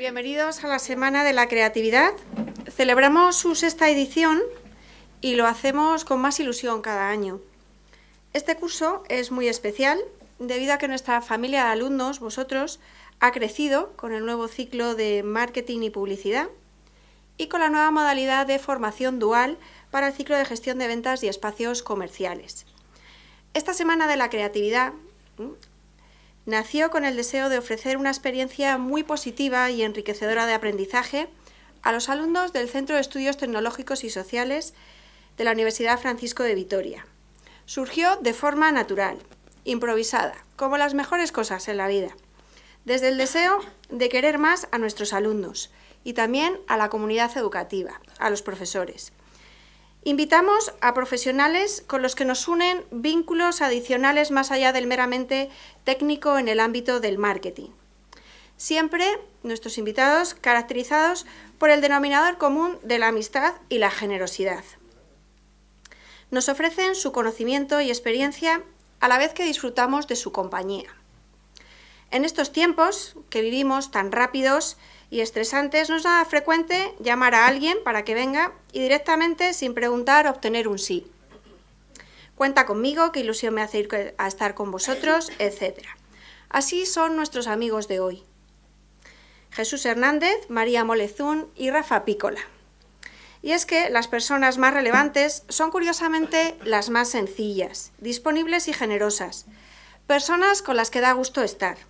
Bienvenidos a la Semana de la Creatividad. Celebramos su sexta edición y lo hacemos con más ilusión cada año. Este curso es muy especial debido a que nuestra familia de alumnos, vosotros, ha crecido con el nuevo ciclo de marketing y publicidad y con la nueva modalidad de formación dual para el ciclo de gestión de ventas y espacios comerciales. Esta Semana de la Creatividad nació con el deseo de ofrecer una experiencia muy positiva y enriquecedora de aprendizaje a los alumnos del Centro de Estudios Tecnológicos y Sociales de la Universidad Francisco de Vitoria. Surgió de forma natural, improvisada, como las mejores cosas en la vida, desde el deseo de querer más a nuestros alumnos y también a la comunidad educativa, a los profesores. Invitamos a profesionales con los que nos unen vínculos adicionales más allá del meramente técnico en el ámbito del marketing. Siempre nuestros invitados caracterizados por el denominador común de la amistad y la generosidad. Nos ofrecen su conocimiento y experiencia a la vez que disfrutamos de su compañía. En estos tiempos que vivimos tan rápidos y estresantes, no es nada frecuente llamar a alguien para que venga y directamente, sin preguntar, obtener un sí. Cuenta conmigo, qué ilusión me hace ir a estar con vosotros, etc. Así son nuestros amigos de hoy. Jesús Hernández, María Molezún y Rafa Pícola. Y es que las personas más relevantes son curiosamente las más sencillas, disponibles y generosas, personas con las que da gusto estar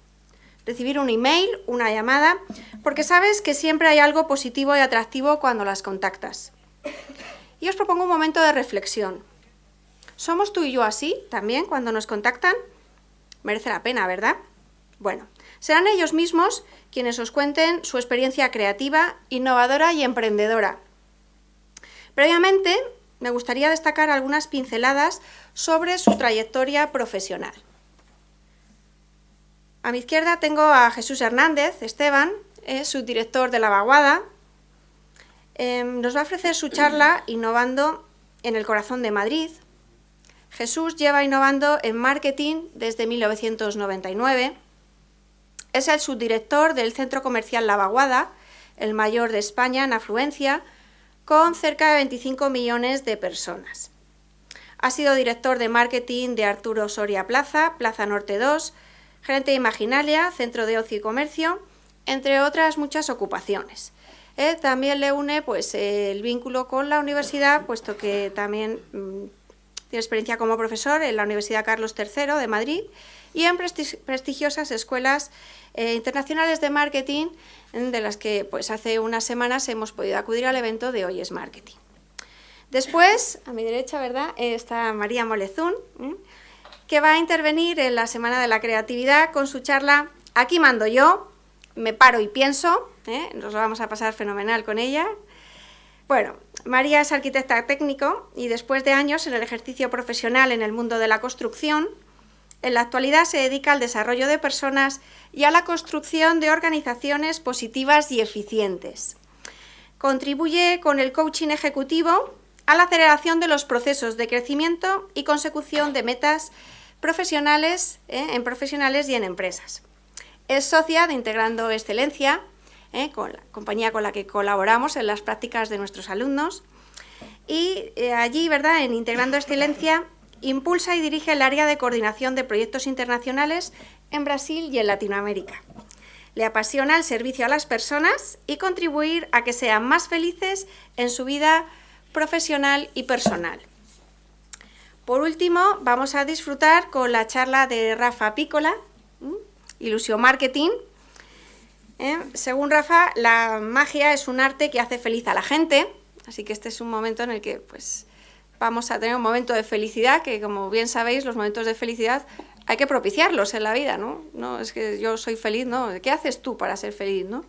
recibir un email, una llamada, porque sabes que siempre hay algo positivo y atractivo cuando las contactas. Y os propongo un momento de reflexión. ¿Somos tú y yo así también cuando nos contactan? Merece la pena, ¿verdad? Bueno, serán ellos mismos quienes os cuenten su experiencia creativa, innovadora y emprendedora. Previamente, me gustaría destacar algunas pinceladas sobre su trayectoria profesional. A mi izquierda tengo a Jesús Hernández, Esteban, es subdirector de la Vaguada. Em, nos va a ofrecer su charla Innovando en el corazón de Madrid. Jesús lleva innovando en marketing desde 1999. Es el subdirector del Centro Comercial La Vaguada, el mayor de España en afluencia, con cerca de 25 millones de personas. Ha sido director de marketing de Arturo Soria Plaza, Plaza Norte 2, gerente de Imaginalia, centro de ocio y comercio, entre otras muchas ocupaciones. Eh, también le une pues, el vínculo con la universidad, puesto que también mm, tiene experiencia como profesor en la Universidad Carlos III de Madrid y en prestigiosas escuelas eh, internacionales de marketing, de las que pues, hace unas semanas hemos podido acudir al evento de Hoy es Marketing. Después, a mi derecha, ¿verdad?, está María Molezún, que va a intervenir en la Semana de la Creatividad con su charla Aquí mando yo, me paro y pienso, ¿eh? nos lo vamos a pasar fenomenal con ella. Bueno, María es arquitecta técnico y después de años en el ejercicio profesional en el mundo de la construcción, en la actualidad se dedica al desarrollo de personas y a la construcción de organizaciones positivas y eficientes. Contribuye con el coaching ejecutivo a la aceleración de los procesos de crecimiento y consecución de metas profesionales, ¿eh? en profesionales y en empresas. Es socia de Integrando Excelencia, ¿eh? compañía con la que colaboramos en las prácticas de nuestros alumnos, y eh, allí, ¿verdad?, en Integrando Excelencia, impulsa y dirige el área de coordinación de proyectos internacionales en Brasil y en Latinoamérica. Le apasiona el servicio a las personas y contribuir a que sean más felices en su vida profesional y personal. Por último, vamos a disfrutar con la charla de Rafa Pícola, Ilusión Marketing. ¿eh? Según Rafa, la magia es un arte que hace feliz a la gente, así que este es un momento en el que pues, vamos a tener un momento de felicidad, que como bien sabéis, los momentos de felicidad hay que propiciarlos en la vida, ¿no? No es que yo soy feliz, no, ¿qué haces tú para ser feliz, no?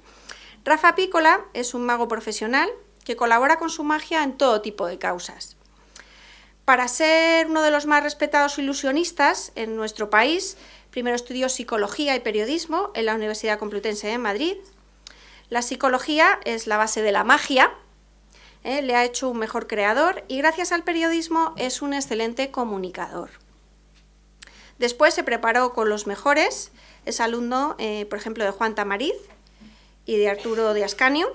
Rafa Pícola es un mago profesional que colabora con su magia en todo tipo de causas. Para ser uno de los más respetados ilusionistas en nuestro país, primero estudió Psicología y Periodismo en la Universidad Complutense de Madrid. La psicología es la base de la magia, ¿eh? le ha hecho un mejor creador y gracias al periodismo es un excelente comunicador. Después se preparó con los mejores, es alumno, eh, por ejemplo, de Juan Tamariz, y de Arturo de Ascanio,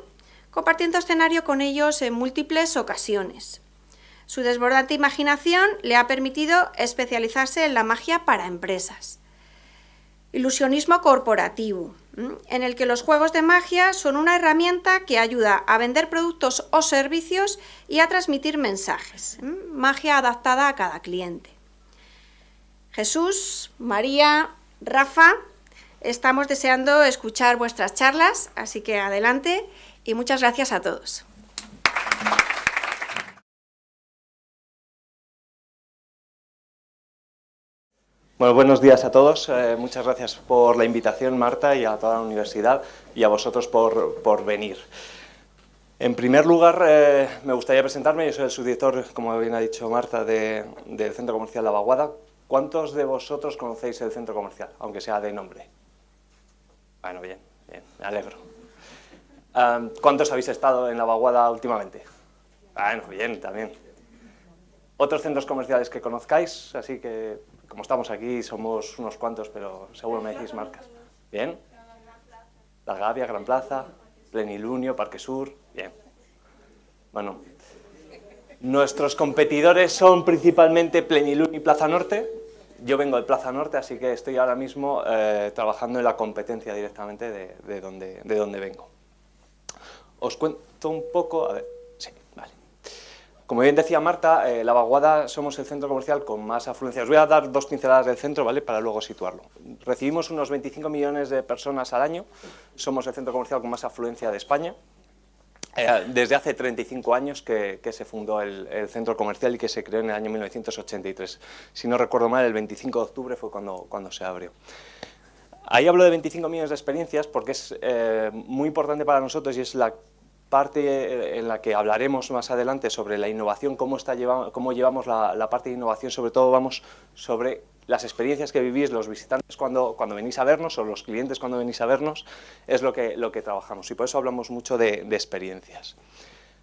compartiendo escenario con ellos en múltiples ocasiones. Su desbordante imaginación le ha permitido especializarse en la magia para empresas. Ilusionismo corporativo, en el que los juegos de magia son una herramienta que ayuda a vender productos o servicios y a transmitir mensajes. Magia adaptada a cada cliente. Jesús, María, Rafa, estamos deseando escuchar vuestras charlas, así que adelante y muchas gracias a todos. Bueno, buenos días a todos. Eh, muchas gracias por la invitación, Marta, y a toda la universidad, y a vosotros por, venir. En primer lugar, eh, me gustaría presentarme. Yo soy el subdirector, como bien ha dicho Marta, del Centro Comercial La Vaguada. ¿Cuántos de vosotros conocéis el centro comercial, aunque sea de nombre? Bueno, bien, bien, me alegro. ¿Cuántos habéis estado en La Vaguada últimamente? Bueno, bien, también. ¿Otros centros comerciales que conozcáis? Así que como estamos aquí, somos unos cuantos, pero seguro me decís marcas. ¿Bien? La Gavia, Gran Plaza, Plenilunio, Parque Sur, bien. Bueno, nuestros competidores son principalmente Plenilunio y Plaza Norte. Yo vengo de Plaza Norte, así que estoy ahora mismo eh, trabajando en la competencia directamente de, de, donde, de donde vengo. Os cuento un poco, como bien decía Marta, eh, La Vaguada somos el centro comercial con más afluencia. Os voy a dar dos pinceladas del centro, ¿vale?, para luego situarlo. Recibimos unos 25 millones de personas al año, somos el centro comercial con más afluencia de España. Eh, desde hace 35 años que, se fundó el, centro comercial y que se creó en el año 1983. Si no recuerdo mal, el 25 de octubre fue cuando, cuando se abrió. Ahí hablo de 25 millones de experiencias porque es eh, muy importante para nosotros y es la parte eh, en la que hablaremos más adelante sobre la innovación, cómo, está cómo llevamos la, parte de innovación, sobre todo vamos sobre las experiencias que vivís los visitantes cuando, cuando venís a vernos o los clientes cuando venís a vernos, es lo que, lo que trabajamos y por eso hablamos mucho de, experiencias.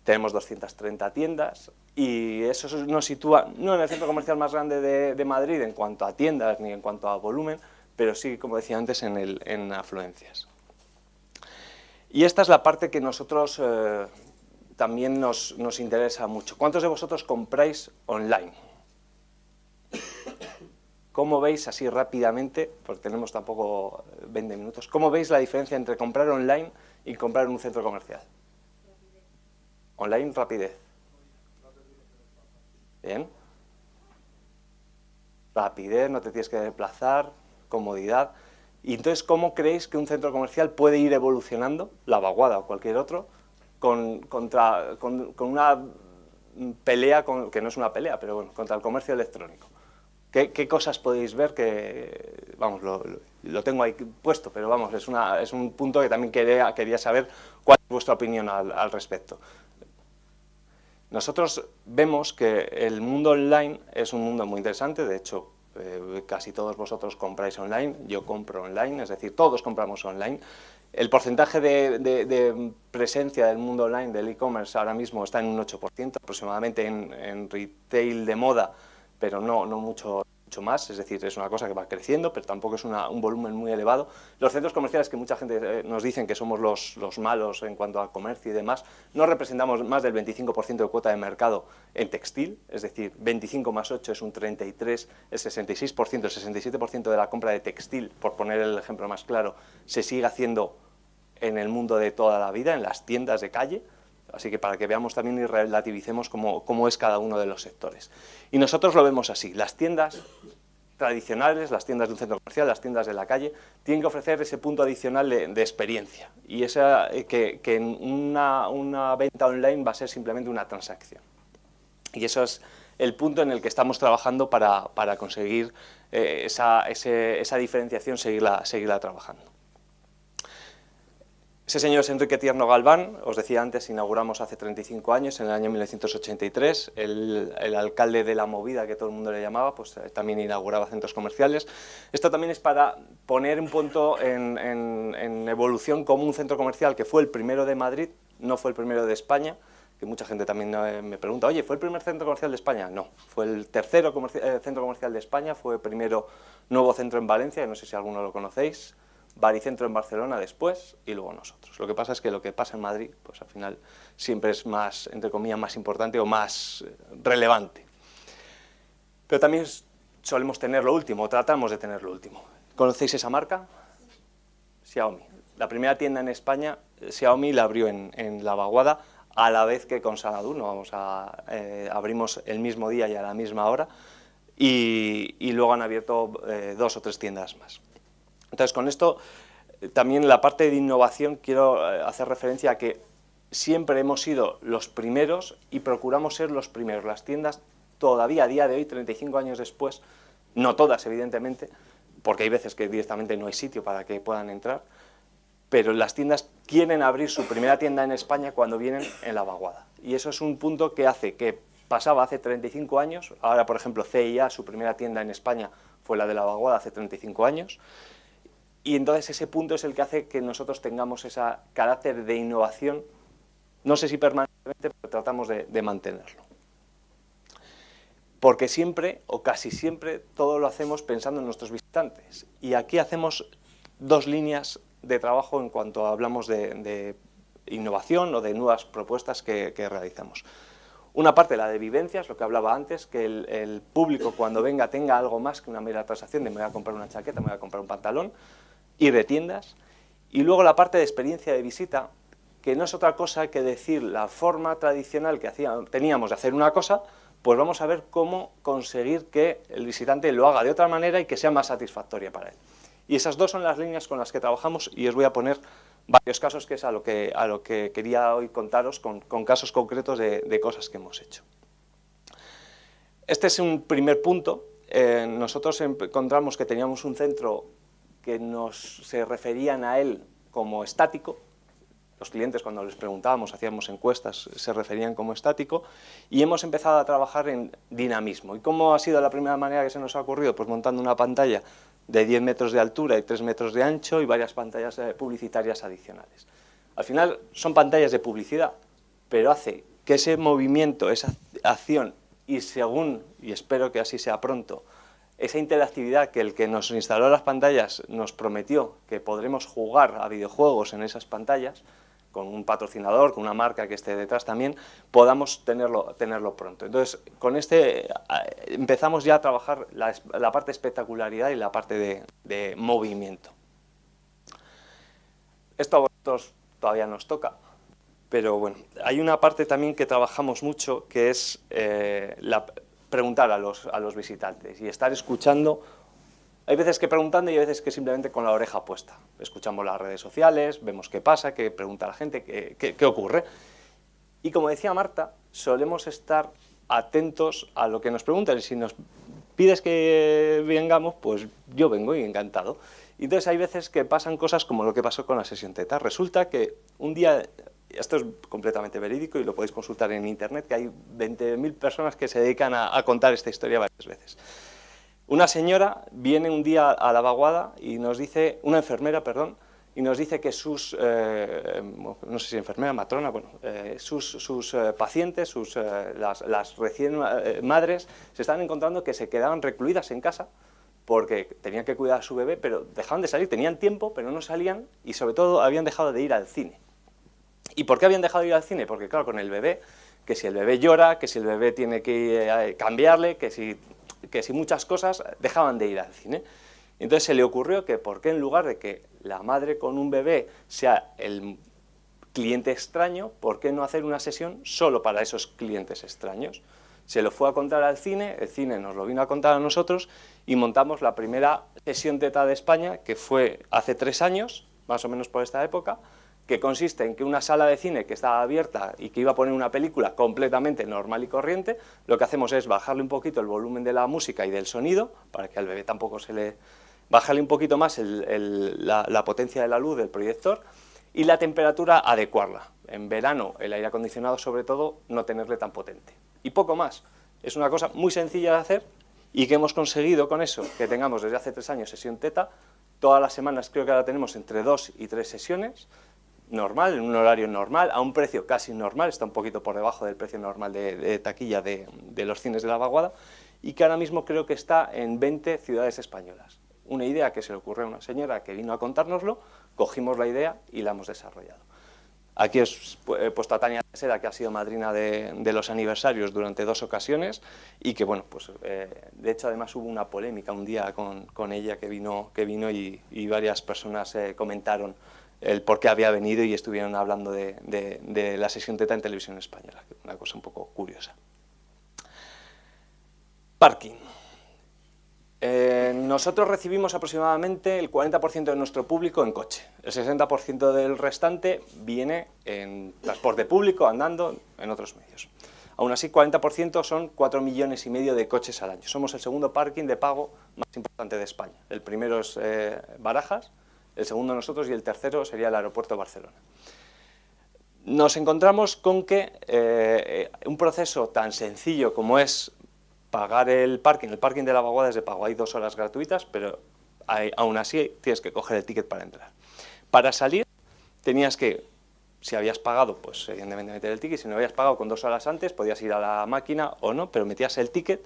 Tenemos 230 tiendas y eso nos sitúa no en el centro comercial más grande de, Madrid en cuanto a tiendas ni en cuanto a volumen, pero sí, como decía antes, en, el, en afluencias. Y esta es la parte que nosotros eh, también nos, interesa mucho. ¿Cuántos de vosotros compráis online? ¿Cómo veis así rápidamente, porque tenemos tampoco 20 minutos, cómo veis la diferencia entre comprar online y comprar en un centro comercial? Online, rapidez. Bien. Rapidez, no te tienes que desplazar, comodidad. Y entonces, ¿cómo creéis que un centro comercial puede ir evolucionando, la vaguada o cualquier otro, con, contra, con, una pelea, que no es una pelea, pero bueno, contra el comercio electrónico? ¿Qué, cosas podéis ver que, vamos, lo, tengo ahí puesto, pero vamos, es, una, es un punto que también quería, quería saber cuál es vuestra opinión al respecto. Nosotros vemos que el mundo online es un mundo muy interesante, de hecho, eh, casi todos vosotros compráis online, yo compro online, es decir, todos compramos online. El porcentaje de, presencia del mundo online, del e-commerce, ahora mismo está en un 8%, aproximadamente en, en retail de moda, pero no, no mucho más, es decir, es una cosa que va creciendo, pero tampoco es un volumen muy elevado. Los centros comerciales, que mucha gente eh, nos dicen que somos los, los malos en cuanto a comercio y demás, no representamos más del 25% de cuota de mercado en textil, es decir, 25 más 8 es un 33, el 66%, el 67% de la compra de textil, por poner el ejemplo más claro, se sigue haciendo en el mundo de toda la vida, en las tiendas de calle, Así que para que veamos también y relativicemos cómo, cómo, es cada uno de los sectores. Y nosotros lo vemos así, las tiendas tradicionales, las tiendas de un centro comercial, las tiendas de la calle, tienen que ofrecer ese punto adicional de, experiencia y esa, eh, que, una, venta online va a ser simplemente una transacción. Y eso es el punto en el que estamos trabajando para, para conseguir eh, esa, esa diferenciación, seguirla, seguirla trabajando. Ese señor es Enrique Tierno Galván, os decía antes, inauguramos hace 35 años, en el año 1983, el, alcalde de la movida, que todo el mundo le llamaba, pues eh, también inauguraba centros comerciales. Esto también es para poner un punto en, evolución como un centro comercial que fue el primero de Madrid, no fue el primero de España, que mucha gente también eh, me pregunta, oye, ¿fue el primer centro comercial de España? No, fue el tercero eh, centro comercial de España, fue el primero nuevo centro en Valencia, no sé si alguno lo conocéis, Baricentro en Barcelona después y luego nosotros. Lo que pasa es que lo que pasa en Madrid, pues al final siempre es más, entre comillas, más importante o más eh, relevante. Pero también solemos tener lo último, tratamos de tener lo último. ¿Conocéis esa marca? Xiaomi. La primera tienda en España, Xiaomi la abrió en, La Vaguada, a la vez que con Sanadu, no vamos a, eh, abrimos el mismo día y a la misma hora, y, luego han abierto eh, dos o tres tiendas más. Entonces, con esto, eh, también la parte de innovación, quiero hacer referencia a que siempre hemos sido los primeros y procuramos ser los primeros. Las tiendas todavía a día de hoy, 35 años después, no todas evidentemente, porque hay veces que directamente no hay sitio para que puedan entrar, pero las tiendas quieren abrir su primera tienda en España cuando vienen en la vaguada. Y eso es un punto que hace que pasaba hace 35 años, ahora por ejemplo CIA, su primera tienda en España fue la de la vaguada hace 35 años, y entonces ese punto es el que hace que nosotros tengamos ese carácter de innovación, no sé si permanentemente, pero tratamos de, mantenerlo. Porque siempre, o casi siempre, todo lo hacemos pensando en nuestros visitantes. Y aquí hacemos dos líneas de trabajo en cuanto hablamos de, innovación o de nuevas propuestas que, realizamos. Una parte, la de vivencias, lo que hablaba antes, que el, público cuando venga tenga algo más que una mera transacción de me voy a comprar una chaqueta, me voy a comprar un pantalón, y de tiendas. Y luego la parte de experiencia de visita, que no es otra cosa que decir la forma tradicional que teníamos de hacer una cosa, pues vamos a ver cómo conseguir que el visitante lo haga de otra manera y que sea más satisfactoria para él. Y esas dos son las líneas con las que trabajamos y os voy a poner varios casos que es a lo que, a lo que quería hoy contaros con, casos concretos de, cosas que hemos hecho. Este es un primer punto. Eh, nosotros encontramos que teníamos un centro que nos, se referían a él como estático, los clientes cuando les preguntábamos, hacíamos encuestas, se referían como estático, y hemos empezado a trabajar en dinamismo. ¿Y cómo ha sido la primera manera que se nos ha ocurrido? Pues montando una pantalla de 10 metros de altura y 3 metros de ancho y varias pantallas eh, publicitarias adicionales. Al final son pantallas de publicidad, pero hace que ese movimiento, esa acción y según, y espero que así sea pronto, esa interactividad que el que nos instaló las pantallas nos prometió que podremos jugar a videojuegos en esas pantallas, con un patrocinador, con una marca que esté detrás también, podamos tenerlo, tenerlo pronto. Entonces, con este empezamos ya a trabajar la, parte de espectacularidad y la parte de, movimiento. Esto a vosotros todavía nos toca, pero bueno, hay una parte también que trabajamos mucho, que es eh, preguntar a los, a los visitantes y estar escuchando hay veces que preguntando y hay veces que simplemente con la oreja puesta. Escuchamos las redes sociales, vemos qué pasa, qué pregunta la gente, qué, ocurre. Y como decía Marta, solemos estar atentos a lo que nos preguntan. Y si nos pides que vengamos, pues yo vengo y encantado. Y entonces hay veces que pasan cosas como lo que pasó con la sesión TETA. Resulta que un día, esto es completamente verídico y lo podéis consultar en internet, que hay 20.000 personas que se dedican a contar esta historia varias veces. Una señora viene un día a la vaguada y nos dice, una enfermera, perdón, y nos dice que sus, eh, no sé si enfermera, matrona, bueno, eh, sus, eh, pacientes, sus, las, las, recién madres, se están encontrando que se quedaban recluidas en casa porque tenían que cuidar a su bebé, pero dejaban de salir, tenían tiempo, pero no salían y sobre todo habían dejado de ir al cine. ¿Y por qué habían dejado de ir al cine? Porque claro, con el bebé, que si el bebé llora, que si el bebé tiene que cambiarle, que si que si muchas cosas dejaban de ir al cine. Entonces se le ocurrió que por qué en lugar de que la madre con un bebé sea el cliente extraño, ¿por qué no hacer una sesión solo para esos clientes extraños? Se lo fue a contar al cine, el cine nos lo vino a contar a nosotros y montamos la primera sesión TETA de España, que fue hace tres años, más o menos por esta época, que consiste en que una sala de cine que estaba abierta y que iba a poner una película completamente normal y corriente, lo que hacemos es bajarle un poquito el volumen de la música y del sonido, para que al bebé tampoco se le... bajarle un poquito más la, potencia de la luz del proyector y la temperatura adecuarla. En verano, el aire acondicionado sobre todo, no tenerle tan potente. Y poco más. Es una cosa muy sencilla de hacer y que hemos conseguido con eso, que tengamos desde hace tres años sesión teta, todas las semanas creo que ahora tenemos entre dos y tres sesiones, normal, en un horario normal, a un precio casi normal, está un poquito por debajo del precio normal de, taquilla de, los cines de la vaguada, y que ahora mismo creo que está en 20 ciudades españolas. una idea que se le ocurrió a una señora que vino a contárnoslo, cogimos la idea y la hemos desarrollado. Aquí he puesto a Tania Seda, que ha sido madrina de, los aniversarios durante dos ocasiones y que, bueno, pues eh, de hecho además hubo una polémica un día con, ella que vino, que vino y, varias personas eh, comentaron el por qué había venido y estuvieron hablando de, la sesión TETA en televisión española, una cosa un poco curiosa. Parking. Eh, nosotros recibimos aproximadamente el 40% de nuestro público en coche, el 60% del restante viene en transporte público, andando, en otros medios. Aún así, 40% son 4 millones y medio de coches al año. Somos el segundo parking de pago más importante de España. El primero es eh, Barajas, el segundo nosotros y el tercero sería el aeropuerto de Barcelona. Nos encontramos con que eh, un proceso tan sencillo como es pagar el parking, el parking de la vaguada es de pago, hay dos horas gratuitas, pero aún así tienes que coger el ticket para entrar. Para salir tenías que, si habías pagado, pues evidentemente meter el ticket, si no habías pagado con dos horas antes, podías ir a la máquina o no, pero metías el ticket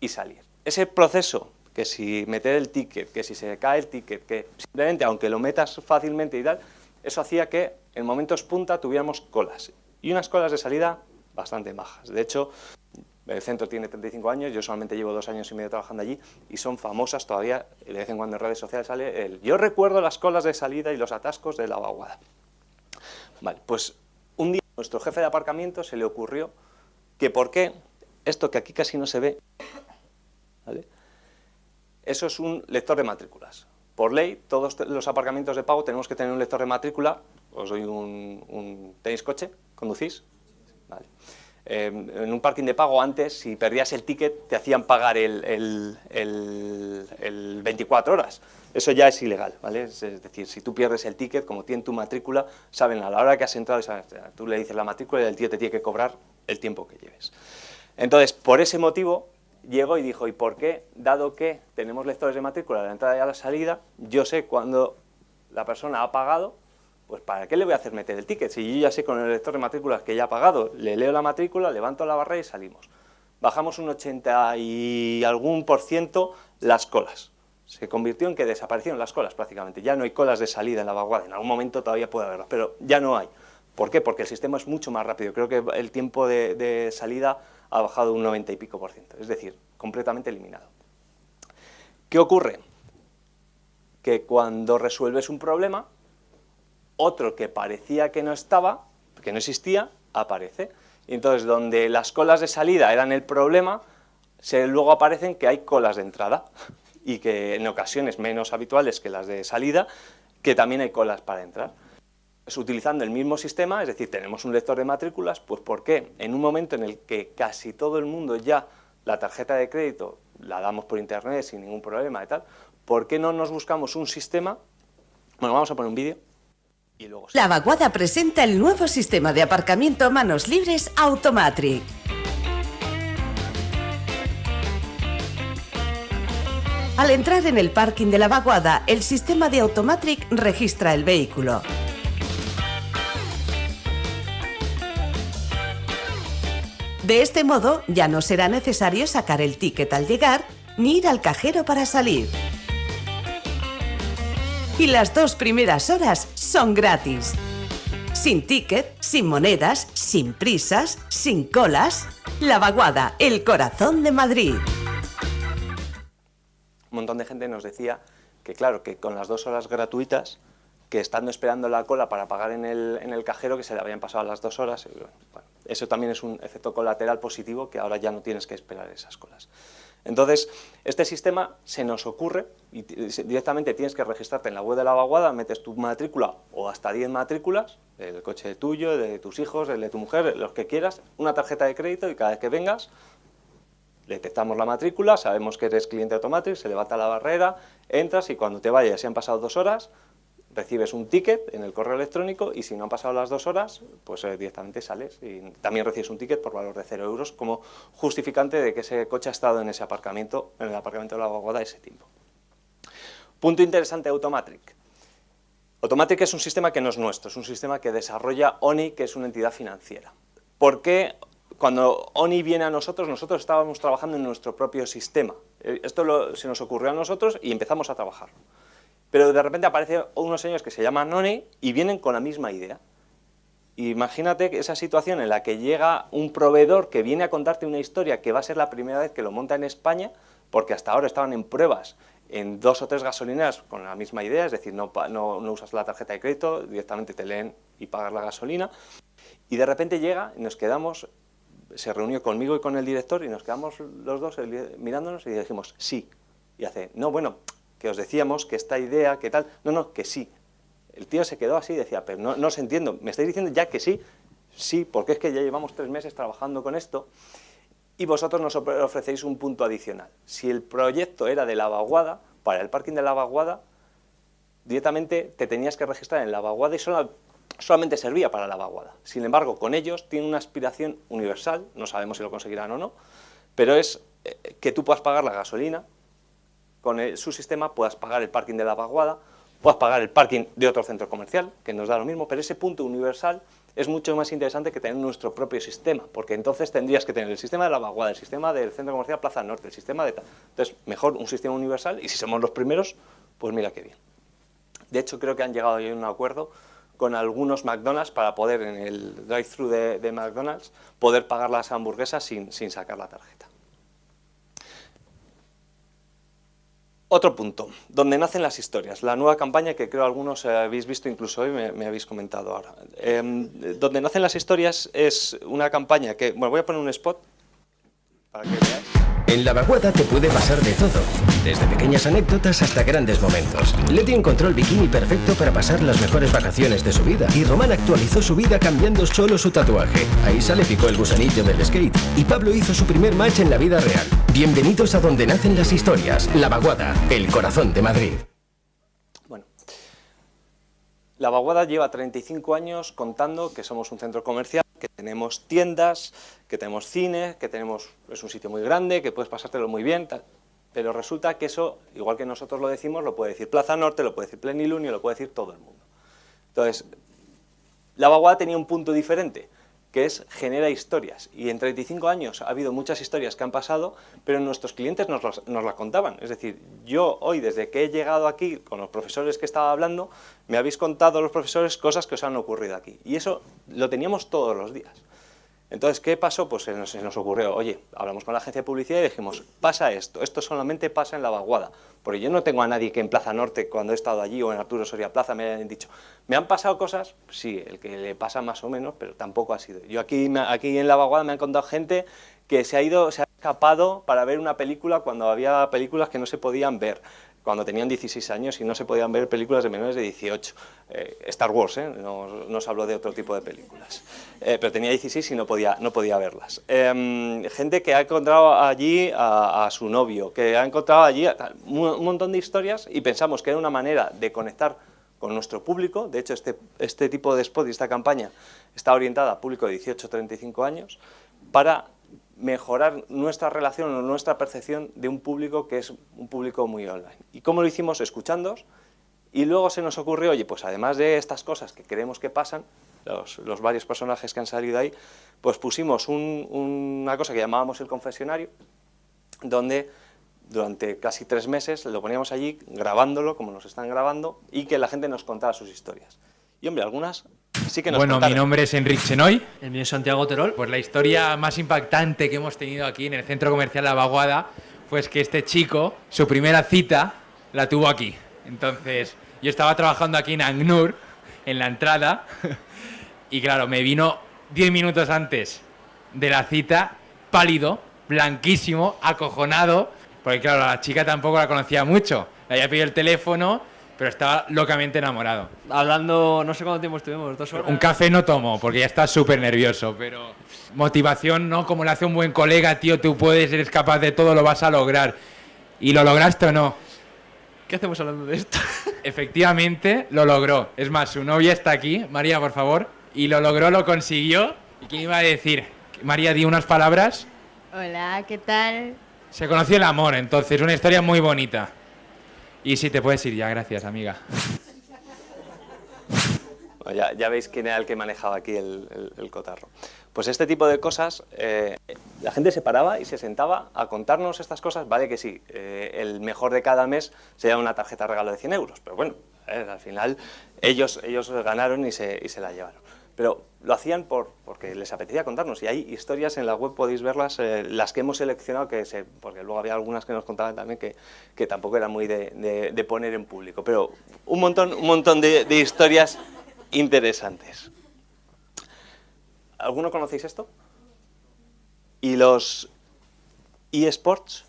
y salir. Ese proceso, que si meter el ticket, que si se cae el ticket, que simplemente, aunque lo metas fácilmente y tal, eso hacía que en momentos punta tuviéramos colas, y unas colas de salida bastante bajas. De hecho, el centro tiene 35 años, yo solamente llevo dos años y medio trabajando allí y son famosas todavía, de vez en cuando en redes sociales sale el yo recuerdo las colas de salida y los atascos de la vaguada. Vale, pues un día a nuestro jefe de aparcamiento se le ocurrió que por qué esto que aquí casi no se ve, ¿vale? Eso es un lector de matrículas. Por ley, todos los aparcamientos de pago tenemos que tener un lector de matrícula, os doy un, un ¿tenéis coche? ¿Conducís? Vale. Em, en un parking de pago antes, si perdías el ticket, te hacían pagar el, 24 horas. Eso ya es ilegal, ¿vale? Es decir, si tú pierdes el ticket, como tiene tu matrícula, saben a la hora que has entrado, tú le dices la matrícula y el tío te tiene que cobrar el tiempo que lleves. Entonces, por ese motivo, llegó y dijo, ¿y por qué? Dado que tenemos lectores de matrícula a la entrada y a la salida, yo sé cuándo la persona ha pagado pues ¿para qué le voy a hacer meter el ticket? Si yo ya sé con el lector de matrículas que ya ha pagado, le leo la matrícula, levanto la barra y salimos. Bajamos un 80 y algún por ciento las colas. Se convirtió en que desaparecieron las colas prácticamente. Ya no hay colas de salida en la vaguada, en algún momento todavía puede haberlas, pero ya no hay. ¿Por qué? Porque el sistema es mucho más rápido. Creo que el tiempo de, de salida ha bajado un 90 y pico por ciento, es decir, completamente eliminado. ¿Qué ocurre? Que cuando resuelves un problema, otro que parecía que no estaba, que no existía, aparece. Y entonces, donde las colas de salida eran el problema, luego aparecen que hay colas de entrada, y que en ocasiones menos habituales que las de salida, que también hay colas para entrar. Es utilizando el mismo sistema, es decir, tenemos un lector de matrículas, pues ¿por qué? En un momento en el que casi todo el mundo ya la tarjeta de crédito la damos por internet sin ningún problema y tal, ¿por qué no nos buscamos un sistema? Bueno, vamos a poner un vídeo. La Vaguada presenta el nuevo sistema de aparcamiento manos libres Automatric. Al entrar en el parking de la vaguada, el sistema de Automatric registra el vehículo. De este modo, ya no será necesario sacar el ticket al llegar, ni ir al cajero para salir y las dos primeras horas son gratis. Sin ticket, sin monedas, sin prisas, sin colas. La Vaguada, el corazón de Madrid. Un montón de gente nos decía que claro, que con las dos horas gratuitas, que estando esperando la cola para pagar en el, en el cajero, que se le habían pasado las dos horas, eso también es un efecto colateral positivo, que ahora ya no tienes que esperar esas colas. Entonces, este sistema se nos ocurre y directamente tienes que registrarte en la web de la vaguada, metes tu matrícula o hasta 10 matrículas, el coche tuyo, de tus hijos, el de tu mujer, los que quieras, una tarjeta de crédito y cada vez que vengas detectamos la matrícula, sabemos que eres cliente automático, se levanta la barrera, entras y cuando te vayas, si han pasado dos horas, recibes un ticket en el correo electrónico y si no han pasado las dos horas, pues eh, directamente sales y también recibes un ticket por valor de cero euros como justificante de que ese coche ha estado en ese aparcamiento, en el aparcamiento de la vaguada ese tiempo. Punto interesante de Automatric. Automatric es un sistema que no es nuestro, es un sistema que desarrolla ONI, que es una entidad financiera. ¿Por qué cuando ONI viene a nosotros, nosotros estábamos trabajando en nuestro propio sistema? Eh, esto se nos ocurrió a nosotros y empezamos a trabajar. Pero de repente aparecen unos señores que se llaman Noni y vienen con la misma idea. Imagínate esa situación en la que llega un proveedor que viene a contarte una historia que va a ser la primera vez que lo monta en España, porque hasta ahora estaban en pruebas en dos o tres gasolineras con la misma idea, es decir, no, usas la tarjeta de crédito, directamente te leen y pagas la gasolina, y de repente llega y nos quedamos, se reunió conmigo y con el director y nos quedamos los dos mirándonos y dijimos, sí. Y hace, no, bueno, que os decíamos que esta idea, que tal, no, no, que sí. El tío se quedó así y decía, pero no, no os entiendo, ¿me estáis diciendo ya que sí? Sí, porque es que ya llevamos tres meses trabajando con esto y vosotros nos ofrecéis un punto adicional. Si el proyecto era de la vaguada, para el parking de la vaguada, directamente te tenías que registrar en la vaguada y solo solamente servía para la vaguada. Sin embargo, con ellos tiene una aspiración universal, no sabemos si lo conseguirán o no, pero es eh, que tú puedas pagar la gasolina, con su sistema puedas pagar el parking de la vaguada, puedas pagar el parking de otro centro comercial, que nos da lo mismo, pero ese punto universal es mucho más interesante que tener nuestro propio sistema, porque entonces tendrías que tener el sistema de la vaguada, el sistema del centro comercial Plaza Norte, el sistema de tal. Entonces, mejor un sistema universal, y si somos los primeros, pues mira qué bien. De hecho, creo que han llegado a un acuerdo con algunos McDonald's para poder en el drive-thru de, McDonald's poder pagar las hamburguesas sin, sacar la tarjeta. Otro punto, donde nacen las historias, la nueva campaña que creo algunos habéis visto incluso hoy, me, habéis comentado ahora. Em, donde nacen las historias es una campaña que, bueno, voy a poner un spot para que veáis. En la vaguada te puede pasar de todo, desde pequeñas anécdotas hasta grandes momentos. Leti encontró el bikini perfecto para pasar las mejores vacaciones de su vida y Román actualizó su vida cambiando solo su tatuaje. Ahí le picó el gusanillo del skate y Pablo hizo su primer match en la vida real. Bienvenidos a donde nacen las historias, La Vaguada, el corazón de Madrid. Bueno, La Vaguada lleva 35 años contando que somos un centro comercial que tenemos tiendas, que tenemos cine, que tenemos, es un sitio muy grande, que puedes pasártelo muy bien, pero resulta que eso, igual que nosotros lo decimos, lo puede decir Plaza Norte, lo puede decir Plenilunio, lo puede decir todo el mundo. Entonces, la vaguada tenía un punto diferente, que es genera historias. Y en 35 años ha habido muchas historias que han pasado, pero nuestros clientes nos, nos las contaban. Es decir, yo hoy, desde que he llegado aquí, con los profesores que estaba hablando, me habéis contado los profesores cosas que os han ocurrido aquí. Y eso lo teníamos todos los días. Entonces, ¿qué pasó? Pues se nos, ocurrió, oye, hablamos con la agencia de publicidad y dijimos, pasa esto, esto solamente pasa en la vaguada, porque yo no tengo a nadie que en Plaza Norte, cuando he estado allí, o en Arturo Soria Plaza, me hayan dicho, ¿me han pasado cosas? Sí, el que le pasa más o menos, pero tampoco ha sido. Yo aquí, aquí en la vaguada me han contado gente que se ha ido, se ha escapado para ver una película cuando había películas que no se podían ver cuando tenían 16 años y no se podían ver películas de menores de 18. Eh, Star Wars, ¿eh? no, no, os de otro tipo de películas. Eh, pero tenía 16 y no podía, no podía verlas. Em, gente que ha encontrado allí a, su novio, que ha encontrado allí un, montón de historias y pensamos que era una manera de conectar con nuestro público. De hecho, este, este tipo de spot y esta campaña está orientada a público de 18-35 años para mejorar nuestra relación o nuestra percepción de un público que es un público muy online. ¿Y cómo lo hicimos? Escuchando y luego se nos ocurrió, oye, pues además de estas cosas que creemos que pasan, los, varios personajes que han salido ahí, pues pusimos una cosa que llamábamos el confesionario, donde durante casi tres meses lo poníamos allí grabándolo, como nos están grabando, y que la gente nos contara sus historias. Y hombre, algunas bueno, mi nombre es Enrique Chenoy. El mío es Santiago Terol. Pues la historia más impactante que hemos tenido aquí en el centro comercial La Vaguada fue que este chico, su primera cita, la tuvo aquí. Entonces, yo estaba trabajando aquí en Agnur, en la entrada, y claro, me vino 10 minutos antes de la cita, pálido, blanquísimo, acojonado, porque claro, la chica tampoco la conocía mucho. Le había pedido el teléfono pero estaba locamente enamorado. Hablando, no sé cuánto tiempo estuvimos, dos horas. Un café no tomo, porque ya está súper nervioso, pero motivación, ¿no? Como le hace un buen colega, tío, tú puedes, eres capaz de todo, lo vas a lograr. ¿Y lo lograste o no? ¿Qué hacemos hablando de esto? Efectivamente, lo logró. Es más, su novia está aquí, María, por favor, y lo logró, lo consiguió. ¿Y quién iba a decir? María, di unas palabras. Hola, ¿qué tal? Se conoció el amor, entonces, una historia muy bonita. Y si te puedes ir ya, gracias, amiga. ya, veis quién era el que manejaba aquí el, cotarro. Pues este tipo de cosas, eh, la gente se paraba y se sentaba a contarnos estas cosas, vale que sí, eh, el mejor de cada mes se llama una tarjeta regalo de 100 euros, pero bueno, al final ellos, ellos ganaron y se, y se la llevaron. Pero lo hacían por, porque les apetecía contarnos y hay historias en la web, podéis verlas, las que hemos seleccionado, que se, porque luego había algunas que nos contaban también que, que tampoco era muy de, de, poner en público, pero un montón, un montón de, de historias interesantes. ¿Alguno conocéis esto? ¿Y los eSports?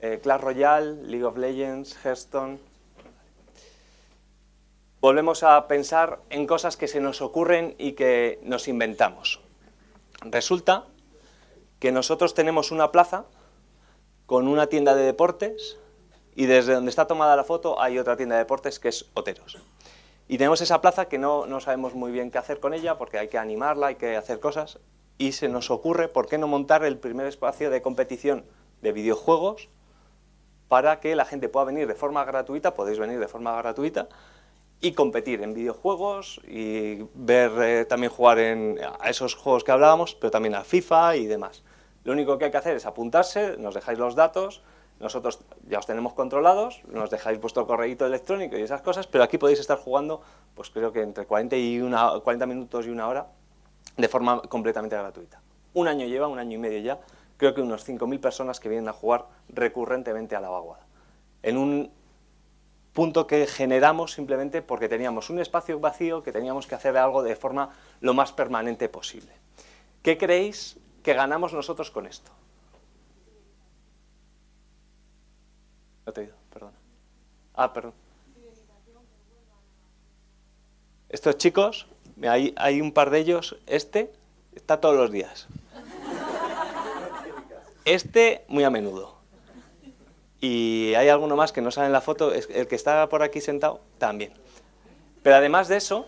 Eh, Clash Royale, League of Legends, Hearthstone... Volvemos a pensar en cosas que se nos ocurren y que nos inventamos. Resulta que nosotros tenemos una plaza con una tienda de deportes y desde donde está tomada la foto hay otra tienda de deportes que es Oteros. Y tenemos esa plaza que no, no, sabemos muy bien qué hacer con ella porque hay que animarla, hay que hacer cosas y se nos ocurre por qué no montar el primer espacio de competición de videojuegos para que la gente pueda venir de forma gratuita, podéis venir de forma gratuita y competir en videojuegos y ver eh, también jugar a esos juegos que hablábamos, pero también a FIFA y demás. Lo único que hay que hacer es apuntarse, nos dejáis los datos, nosotros ya os tenemos controlados, nos dejáis vuestro correo electrónico y esas cosas, pero aquí podéis estar jugando, pues creo que entre 40, y una, 40 minutos y una hora, de forma completamente gratuita. Un año lleva, un año y medio ya, creo que unos 5.000 personas que vienen a jugar recurrentemente a la vaguada. En un punto que generamos simplemente porque teníamos un espacio vacío que teníamos que hacer algo de forma lo más permanente posible. ¿Qué creéis que ganamos nosotros con esto? No te he oído, perdón. Ah, perdón. Estos chicos, hay un par de ellos, este está todos los días. Este muy a menudo. Y hay alguno más que no sale en la foto, el que está por aquí sentado también. Pero además de eso,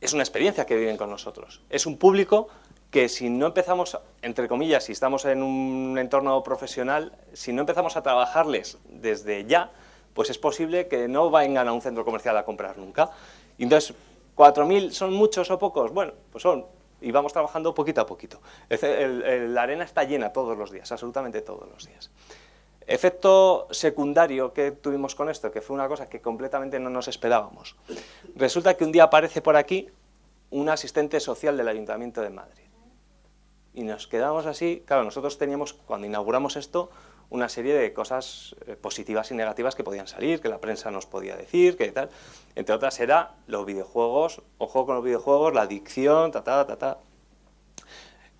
es una experiencia que viven con nosotros. Es un público que si no empezamos, entre comillas, si estamos en un entorno profesional, si no empezamos a trabajarles desde ya, pues es posible que no vengan a un centro comercial a comprar nunca. Y entonces, ¿4.000 son muchos o pocos? Bueno, pues son, y vamos trabajando poquito a poquito. la arena está llena todos los días, absolutamente todos los días. Efecto secundario que tuvimos con esto, que fue una cosa que completamente no nos esperábamos. Resulta que un día aparece por aquí un asistente social del Ayuntamiento de Madrid y nos quedamos así, claro, nosotros teníamos, cuando inauguramos esto, una serie de cosas eh, positivas y negativas que podían salir, que la prensa nos podía decir, que tal, entre otras era los videojuegos, ojo con los videojuegos, la adicción, ta, ta, ta, ta.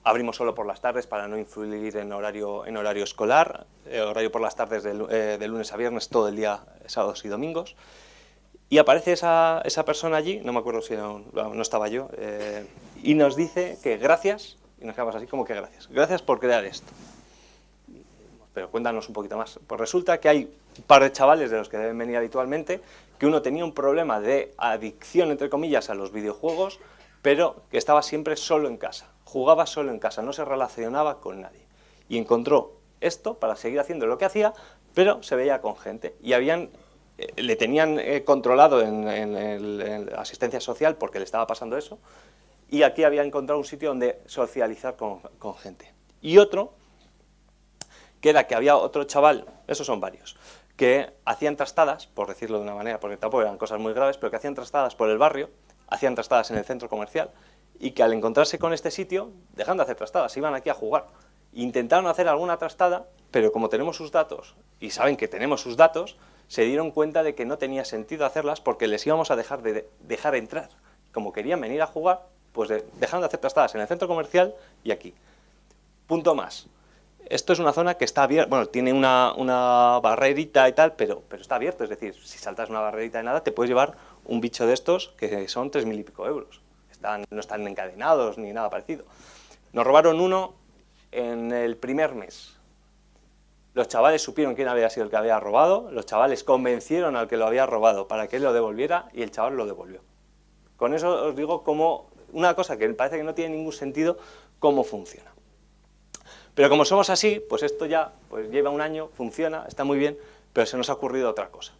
Abrimos solo por las tardes para no influir en horario, en horario escolar, eh, horario por las tardes eh, de, lunes a viernes, todo el día, sábados y domingos. Y aparece esa, esa persona allí, no me acuerdo si no, estaba yo, y nos dice que gracias y nos quedamos así como que gracias. Gracias por crear esto. Pero cuéntanos un poquito más. Pues resulta que hay un par de chavales de los que deben venir habitualmente, que uno tenía un problema de adicción, entre comillas, a los videojuegos, pero que estaba siempre solo en casa. Jugaba solo en casa, no se relacionaba con nadie. Y encontró esto para seguir haciendo lo que hacía, pero se veía con gente. Y habían eh, le tenían eh, controlado en, en, asistencia social porque le estaba pasando eso, y aquí había encontrado un sitio donde socializar con, gente. Y otro, que era que había otro chaval, esos son varios, que hacían trastadas, por decirlo de una manera, porque tampoco eran cosas muy graves, pero que hacían trastadas por el barrio, hacían trastadas en el centro comercial, y que al encontrarse con este sitio, dejando de hacer trastadas, iban aquí a jugar. Intentaron hacer alguna trastada, pero como tenemos sus datos, y saben que tenemos sus datos, se dieron cuenta de que no tenía sentido hacerlas porque les íbamos a dejar de dejar entrar. Como querían venir a jugar, pues dejaron de hacer trastadas en el centro comercial y aquí. Punto más. Esto es una zona que está abierta, bueno, tiene una, una, barrerita y tal, pero, pero está abierto, es decir, si saltas una barrerita de nada, te puedes llevar un bicho de estos que son tres mil y pico euros. Están, no están encadenados ni nada parecido. Nos robaron uno en el primer mes. Los chavales supieron quién había sido el que había robado, los chavales convencieron al que lo había robado para que él lo devolviera y el chaval lo devolvió. Con eso os digo cómo una cosa que parece que no tiene ningún sentido, cómo funciona. Pero como somos así, pues esto ya pues lleva un año, funciona, está muy bien, pero se nos ha ocurrido otra cosa.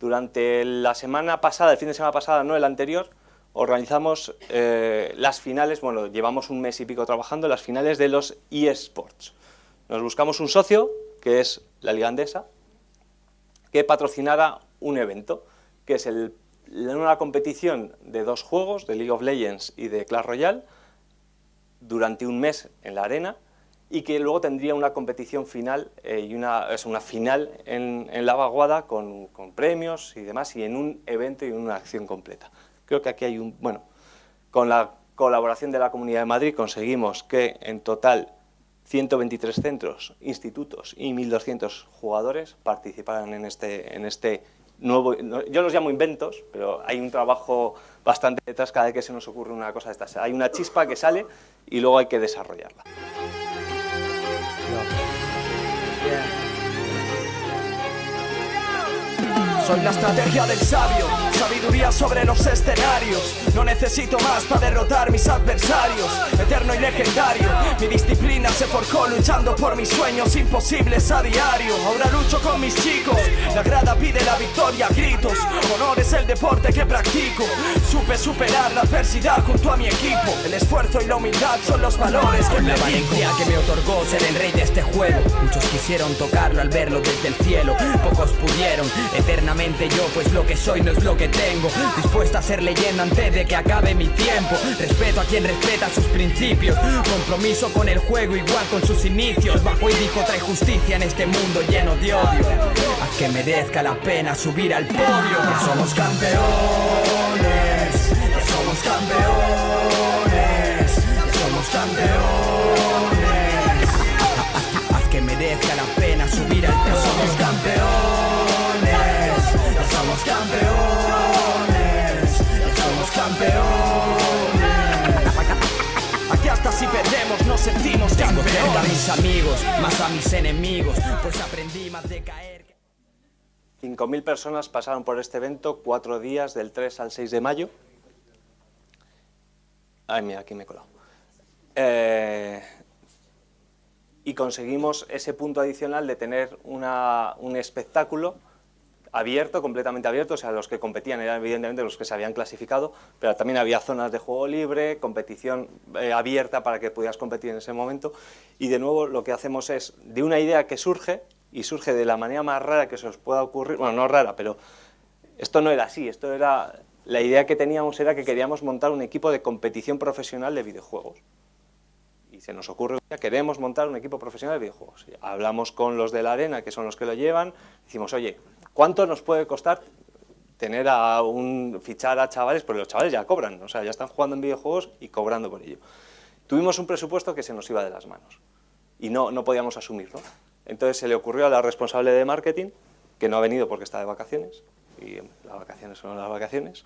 Durante la semana pasada, el fin de semana pasada, no el anterior, organizamos eh, las finales, bueno, llevamos un mes y pico trabajando, las finales de los eSports. Nos buscamos un socio, que es la Liga Andesa, que patrocinara un evento, que es una competición de dos juegos, de League of Legends y de Clash Royale, durante un mes en la arena, y que luego tendría una competición final, eh, y una, es una final en, la vaguada con, con, premios y demás, y en un evento y una acción completa. Creo que aquí hay un... bueno, con la colaboración de la Comunidad de Madrid conseguimos que en total 123 centros, institutos y 1.200 jugadores participaran en este, en este nuevo... Yo los llamo inventos, pero hay un trabajo bastante detrás cada vez que se nos ocurre una cosa de estas. Hay una chispa que sale y luego hay que desarrollarla. Soy la estrategia del sabio, sabiduría sobre los escenarios. No necesito más para derrotar mis adversarios. Eterno y legendario, mi disciplina se forjó luchando por mis sueños imposibles a diario. Ahora lucho con mis chicos, la grada pide la victoria, gritos. Honor es el deporte que practico. Supe superar la adversidad junto a mi equipo. El esfuerzo y la humildad son los valores que la valentía que me otorgó ser el rey de este juego. Muchos quisieron tocarlo al verlo desde el cielo, pocos pudieron eternamente yo, pues lo que soy no es lo que tengo. Dispuesta a ser leyenda antes de que acabe mi tiempo. Respeto a quien respeta sus principios. Compromiso con el juego, igual con sus inicios. Bajo y dijo trae justicia en este mundo lleno de odio. Haz que merezca la pena subir al podio. Ya somos campeones, ya somos campeones, sentimos campeones. a mis amigos, más a mis enemigos, pues aprendí más de caer. 5.000 personas pasaron por este evento cuatro días, del 3 al 6 de mayo. Ay, mira, aquí me he colado. Eh, y conseguimos ese punto adicional de tener una, un espectáculo abierto, completamente abierto, o sea, los que competían eran evidentemente los que se habían clasificado, pero también había zonas de juego libre, competición eh, abierta para que pudieras competir en ese momento, y de nuevo lo que hacemos es, de una idea que surge, y surge de la manera más rara que se os pueda ocurrir, bueno, no rara, pero esto no era así, esto era, la idea que teníamos era que queríamos montar un equipo de competición profesional de videojuegos y se nos ocurre, queremos montar un equipo profesional de videojuegos. Hablamos con los de la arena, que son los que lo llevan, decimos, oye, ¿cuánto nos puede costar tener a un, fichar a chavales? Porque los chavales ya cobran, o sea, ya están jugando en videojuegos y cobrando por ello. Tuvimos un presupuesto que se nos iba de las manos y no, no podíamos asumirlo. Entonces se le ocurrió a la responsable de marketing, que no ha venido porque está de vacaciones, y las vacaciones son las vacaciones,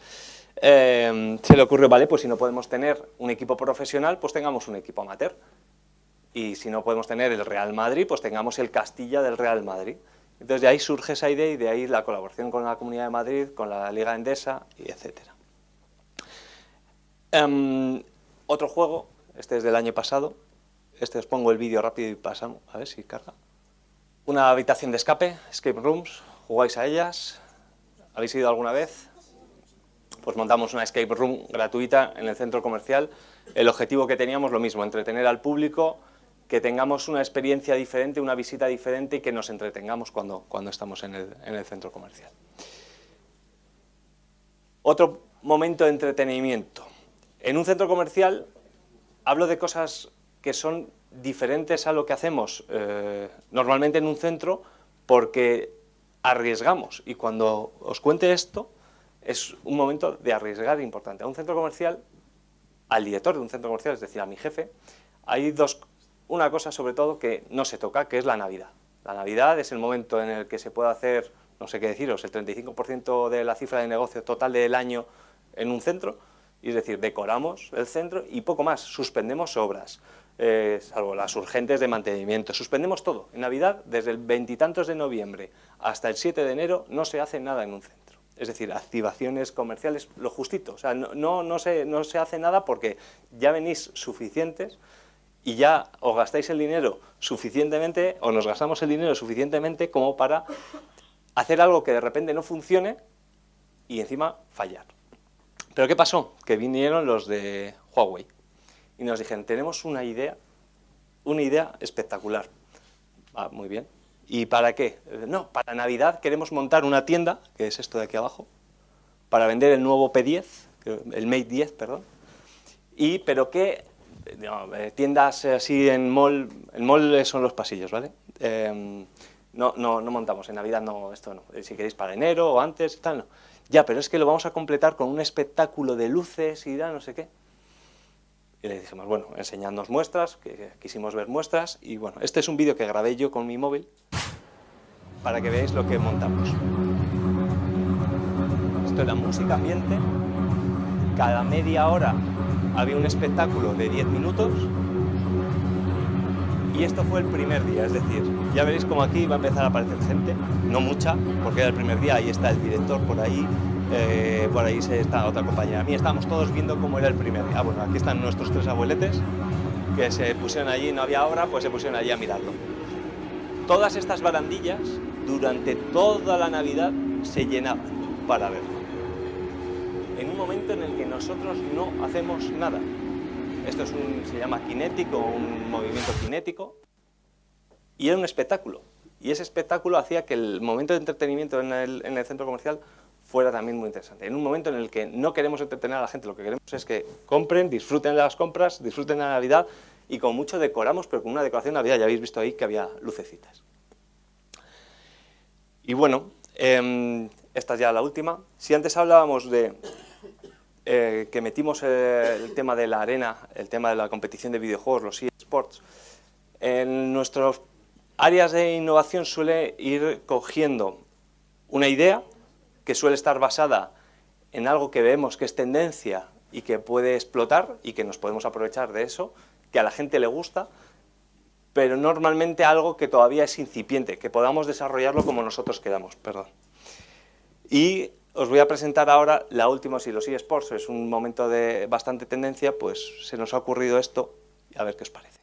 eh, se le ocurrió, vale, pues si no podemos tener un equipo profesional, pues tengamos un equipo amateur. Y si no podemos tener el Real Madrid, pues tengamos el Castilla del Real Madrid. Entonces de ahí surge esa idea y de ahí la colaboración con la Comunidad de Madrid, con la Liga Endesa, y etc. Em, otro juego, este es del año pasado, este os pongo el vídeo rápido y pasamos, a ver si carga. Una habitación de escape, escape rooms, jugáis a ellas, ¿habéis ido alguna vez? pues montamos una escape room gratuita en el centro comercial. El objetivo que teníamos, lo mismo, entretener al público, que tengamos una experiencia diferente, una visita diferente y que nos entretengamos cuando, cuando estamos en el, en el centro comercial. Otro momento de entretenimiento. En un centro comercial hablo de cosas que son diferentes a lo que hacemos eh, normalmente en un centro porque arriesgamos y cuando os cuente esto es un momento de arriesgar importante. A un centro comercial, al director de un centro comercial, es decir, a mi jefe, hay dos, una cosa sobre todo que no se toca, que es la Navidad. La Navidad es el momento en el que se puede hacer, no sé qué deciros, el 35% de la cifra de negocio total del año en un centro, es decir, decoramos el centro y poco más, suspendemos obras, eh, salvo las urgentes de mantenimiento, suspendemos todo. En Navidad, desde el veintitantos de noviembre hasta el 7 de enero, no se hace nada en un centro es decir, activaciones comerciales, lo justito, o sea, no, no, se, no se hace nada porque ya venís suficientes y ya os gastáis el dinero suficientemente, o nos gastamos el dinero suficientemente como para hacer algo que de repente no funcione y encima fallar. Pero ¿qué pasó? Que vinieron los de Huawei y nos dijeron, tenemos una idea, una idea espectacular. Ah, muy bien. ¿Y para qué? No, para Navidad queremos montar una tienda, que es esto de aquí abajo, para vender el nuevo P10, el Mate 10, perdón. Y, pero qué eh, tiendas así en mall, en mall son los pasillos, ¿vale? Em, no, no, no montamos, en Navidad no, esto no, si queréis para enero o antes, tal, no. Ya, pero es que lo vamos a completar con un espectáculo de luces y da no sé qué. Y le dijimos, bueno, enseñadnos muestras, que quisimos ver muestras, y bueno, este es un vídeo que grabé yo con mi móvil, para que veáis lo que montamos. Esto era música ambiente, cada media hora había un espectáculo de 10 minutos, y esto fue el primer día, es decir, ya veréis como aquí va a empezar a aparecer gente, no mucha, porque era el primer día, ahí está el director por ahí, eh, por ahí está otra compañera mí estábamos todos viendo cómo era el primer día. Ah, bueno, aquí están nuestros tres abueletes, que se pusieron allí, no había obra, pues se pusieron allí a mirarlo. Todas estas barandillas, durante toda la Navidad, se llenaban para verlo. En un momento en el que nosotros no hacemos nada, esto es un, se llama cinético, un movimiento cinético, y era un espectáculo. Y ese espectáculo hacía que el momento de entretenimiento en el, en el centro comercial fuera también muy interesante. En un momento en el que no queremos entretener a la gente, lo que queremos es que compren, disfruten de las compras, disfruten de la Navidad y con mucho decoramos, pero con una decoración de Navidad, ya habéis visto ahí que había lucecitas. Y bueno, em, esta es ya la última. Si antes hablábamos de eh, que metimos el tema de la arena, el tema de la competición de videojuegos, los eSports, en nuestras áreas de innovación suele ir cogiendo una idea que suele estar basada en algo que vemos que es tendencia y que puede explotar y que nos podemos aprovechar de eso, que a la gente le gusta, pero normalmente algo que todavía es incipiente, que podamos desarrollarlo como nosotros queramos, perdón. Y os voy a presentar ahora la última, si los eSports es un momento de bastante tendencia, pues se nos ha ocurrido esto, a ver qué os parece.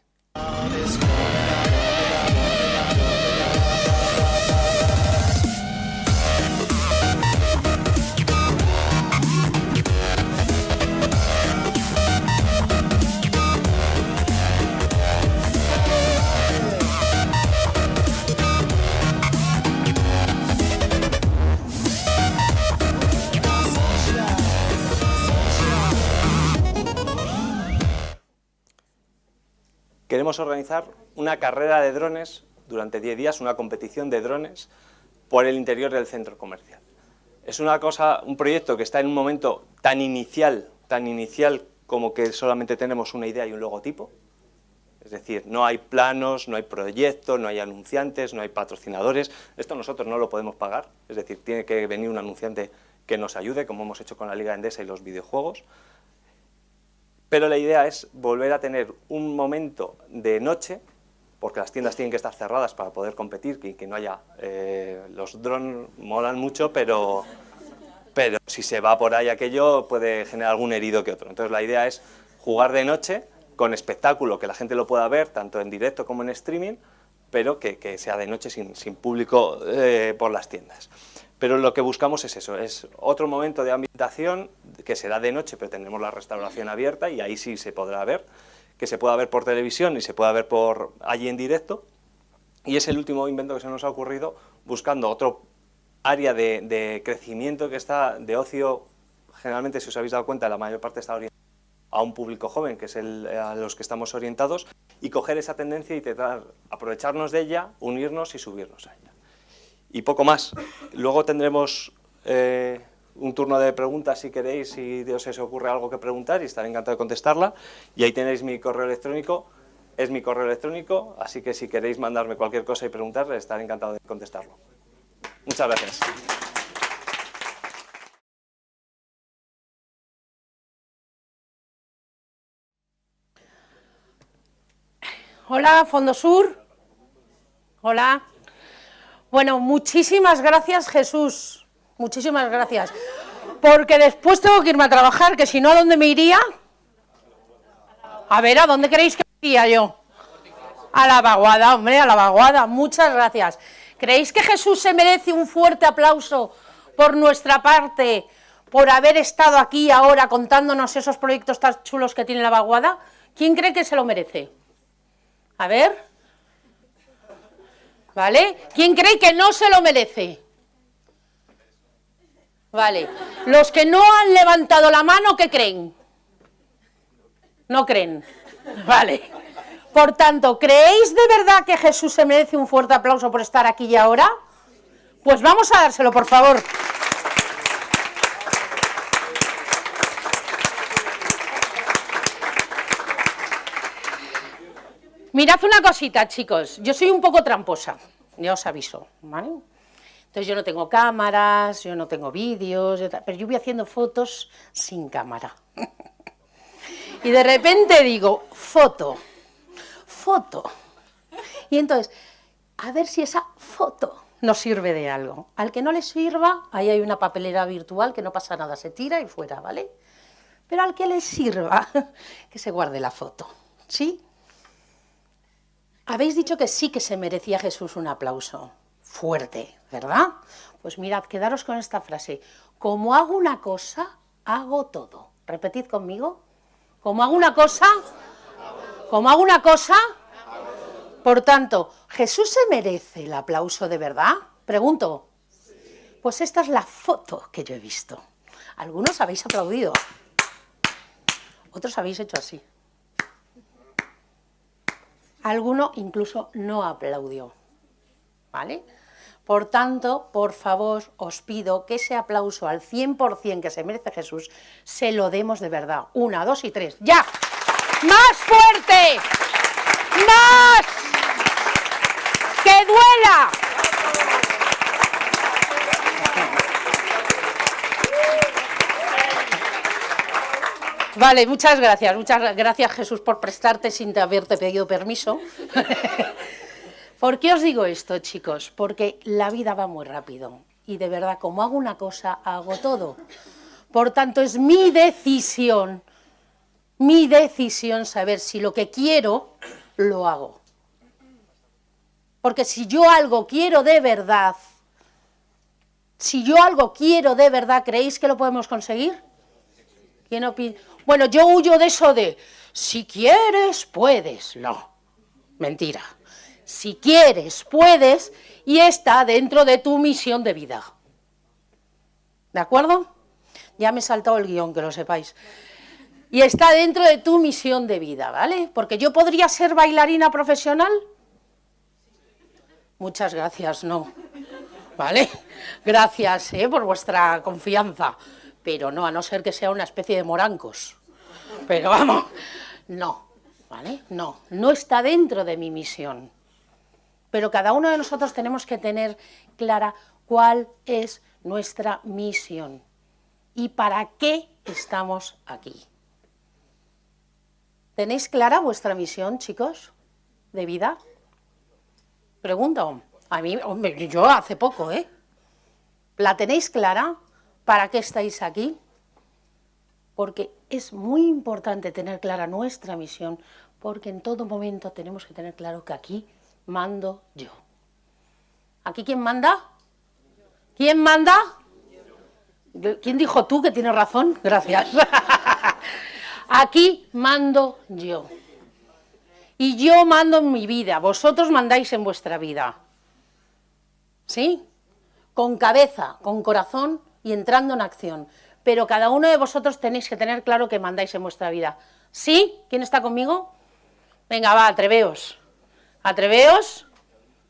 Queremos organizar una carrera de drones durante 10 días, una competición de drones por el interior del centro comercial. Es una cosa, un proyecto que está en un momento tan inicial, tan inicial como que solamente tenemos una idea y un logotipo. Es decir, no hay planos, no hay proyectos, no hay anunciantes, no hay patrocinadores. Esto nosotros no lo podemos pagar, es decir, tiene que venir un anunciante que nos ayude, como hemos hecho con la Liga Endesa y los videojuegos. Pero la idea es volver a tener un momento de noche, porque las tiendas tienen que estar cerradas para poder competir, que, que no haya... Eh, los drones molan mucho, pero, pero si se va por ahí aquello puede generar algún herido que otro. Entonces la idea es jugar de noche con espectáculo, que la gente lo pueda ver tanto en directo como en streaming, pero que, sea de noche sin, público eh, por las tiendas. Pero lo que buscamos es eso, es otro momento de ambientación que será de noche, pero tendremos la restauración abierta y ahí sí se podrá ver, que se pueda ver por televisión y se pueda ver por allí en directo. Y es el último invento que se nos ha ocurrido buscando otro área de, crecimiento que está de ocio, generalmente si os habéis dado cuenta la mayor parte está orientada a un público joven, que es el, a los que estamos orientados, y coger esa tendencia y aprovecharnos de ella, unirnos y subirnos a ella y poco más. Luego tendremos eh, un turno de preguntas si queréis, si os se ocurre algo que preguntar y estaré encantado de contestarla. Y ahí tenéis mi correo electrónico, es mi correo electrónico, así que si queréis mandarme cualquier cosa y preguntar, estaré encantado de contestarlo. Muchas gracias. Hola, Fondo Sur. Hola. Bueno, muchísimas gracias Jesús, muchísimas gracias, porque después tengo que irme a trabajar, que si no, ¿a dónde me iría? A ver, ¿a dónde queréis que iría yo? A la vaguada, hombre, a la vaguada, muchas gracias. ¿Creéis que Jesús se merece un fuerte aplauso por nuestra parte, por haber estado aquí ahora contándonos esos proyectos tan chulos que tiene la vaguada? ¿Quién cree que se lo merece? A ver. ¿Vale? ¿Quién cree que no se lo merece? Vale. Los que no han levantado la mano, ¿qué creen? No creen. Vale. Por tanto, ¿creéis de verdad que Jesús se merece un fuerte aplauso por estar aquí y ahora? Pues vamos a dárselo, por favor. Mirad una cosita, chicos. Yo soy un poco tramposa, ya os aviso, ¿vale? Entonces yo no tengo cámaras, yo no tengo vídeos, pero yo voy haciendo fotos sin cámara. y de repente digo, foto, foto. Y entonces, a ver si esa foto nos sirve de algo. Al que no le sirva, ahí hay una papelera virtual que no pasa nada, se tira y fuera, ¿vale? Pero al que le sirva, que se guarde la foto, ¿sí? Habéis dicho que sí que se merecía Jesús un aplauso fuerte, ¿verdad? Pues mirad, quedaros con esta frase. Como hago una cosa, hago todo. Repetid conmigo. Como hago una cosa, como hago una cosa, por tanto, ¿Jesús se merece el aplauso de verdad? Pregunto. Pues esta es la foto que yo he visto. Algunos habéis aplaudido. Otros habéis hecho así. Alguno incluso no aplaudió. ¿Vale? Por tanto, por favor, os pido que ese aplauso al 100% que se merece Jesús, se lo demos de verdad. Una, dos y tres. ¡Ya! ¡Más fuerte! ¡Más! ¡Que duela! Vale, muchas gracias. Muchas gracias, Jesús, por prestarte sin haberte pedido permiso. ¿Por qué os digo esto, chicos? Porque la vida va muy rápido y de verdad, como hago una cosa, hago todo. Por tanto, es mi decisión, mi decisión saber si lo que quiero, lo hago. Porque si yo algo quiero de verdad, si yo algo quiero de verdad, ¿creéis que lo podemos conseguir? ¿Quién opina? Bueno, yo huyo de eso de, si quieres, puedes. No, mentira si quieres, puedes, y está dentro de tu misión de vida. ¿De acuerdo? Ya me he saltado el guion, que lo sepáis. Y está dentro de tu misión de vida, ¿vale? Porque yo podría ser bailarina profesional. Muchas gracias, no. ¿Vale? Gracias ¿eh? por vuestra confianza. Pero no, a no ser que sea una especie de morancos. Pero vamos, no, ¿vale? No, no está dentro de mi misión pero cada uno de nosotros tenemos que tener clara cuál es nuestra misión y para qué estamos aquí. ¿Tenéis clara vuestra misión, chicos, de vida? Pregunto. A mí, hombre, yo hace poco, ¿eh? ¿La tenéis clara? ¿Para qué estáis aquí? Porque es muy importante tener clara nuestra misión, porque en todo momento tenemos que tener claro que aquí mando yo. ¿Aquí quién manda? ¿Quién manda? ¿Quién dijo tú que tienes razón? Gracias. Aquí mando yo. Y yo mando en mi vida, vosotros mandáis en vuestra vida. ¿Sí? Con cabeza, con corazón y entrando en acción. Pero cada uno de vosotros tenéis que tener claro que mandáis en vuestra vida. ¿Sí? ¿Quién está conmigo? Venga, va, atreveos. Atreveos.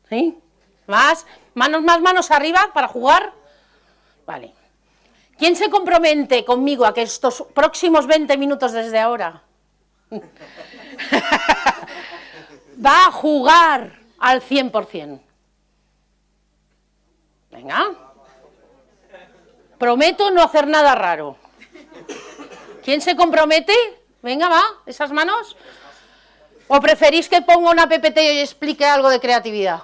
¿Sí? Más. Manos, más manos arriba para jugar. Vale. ¿Quién se compromete conmigo a que estos próximos 20 minutos desde ahora va a jugar al 100%? Venga. Prometo no hacer nada raro. ¿Quién se compromete? Venga, va, esas manos. ¿O preferís que ponga una PPT y explique algo de creatividad?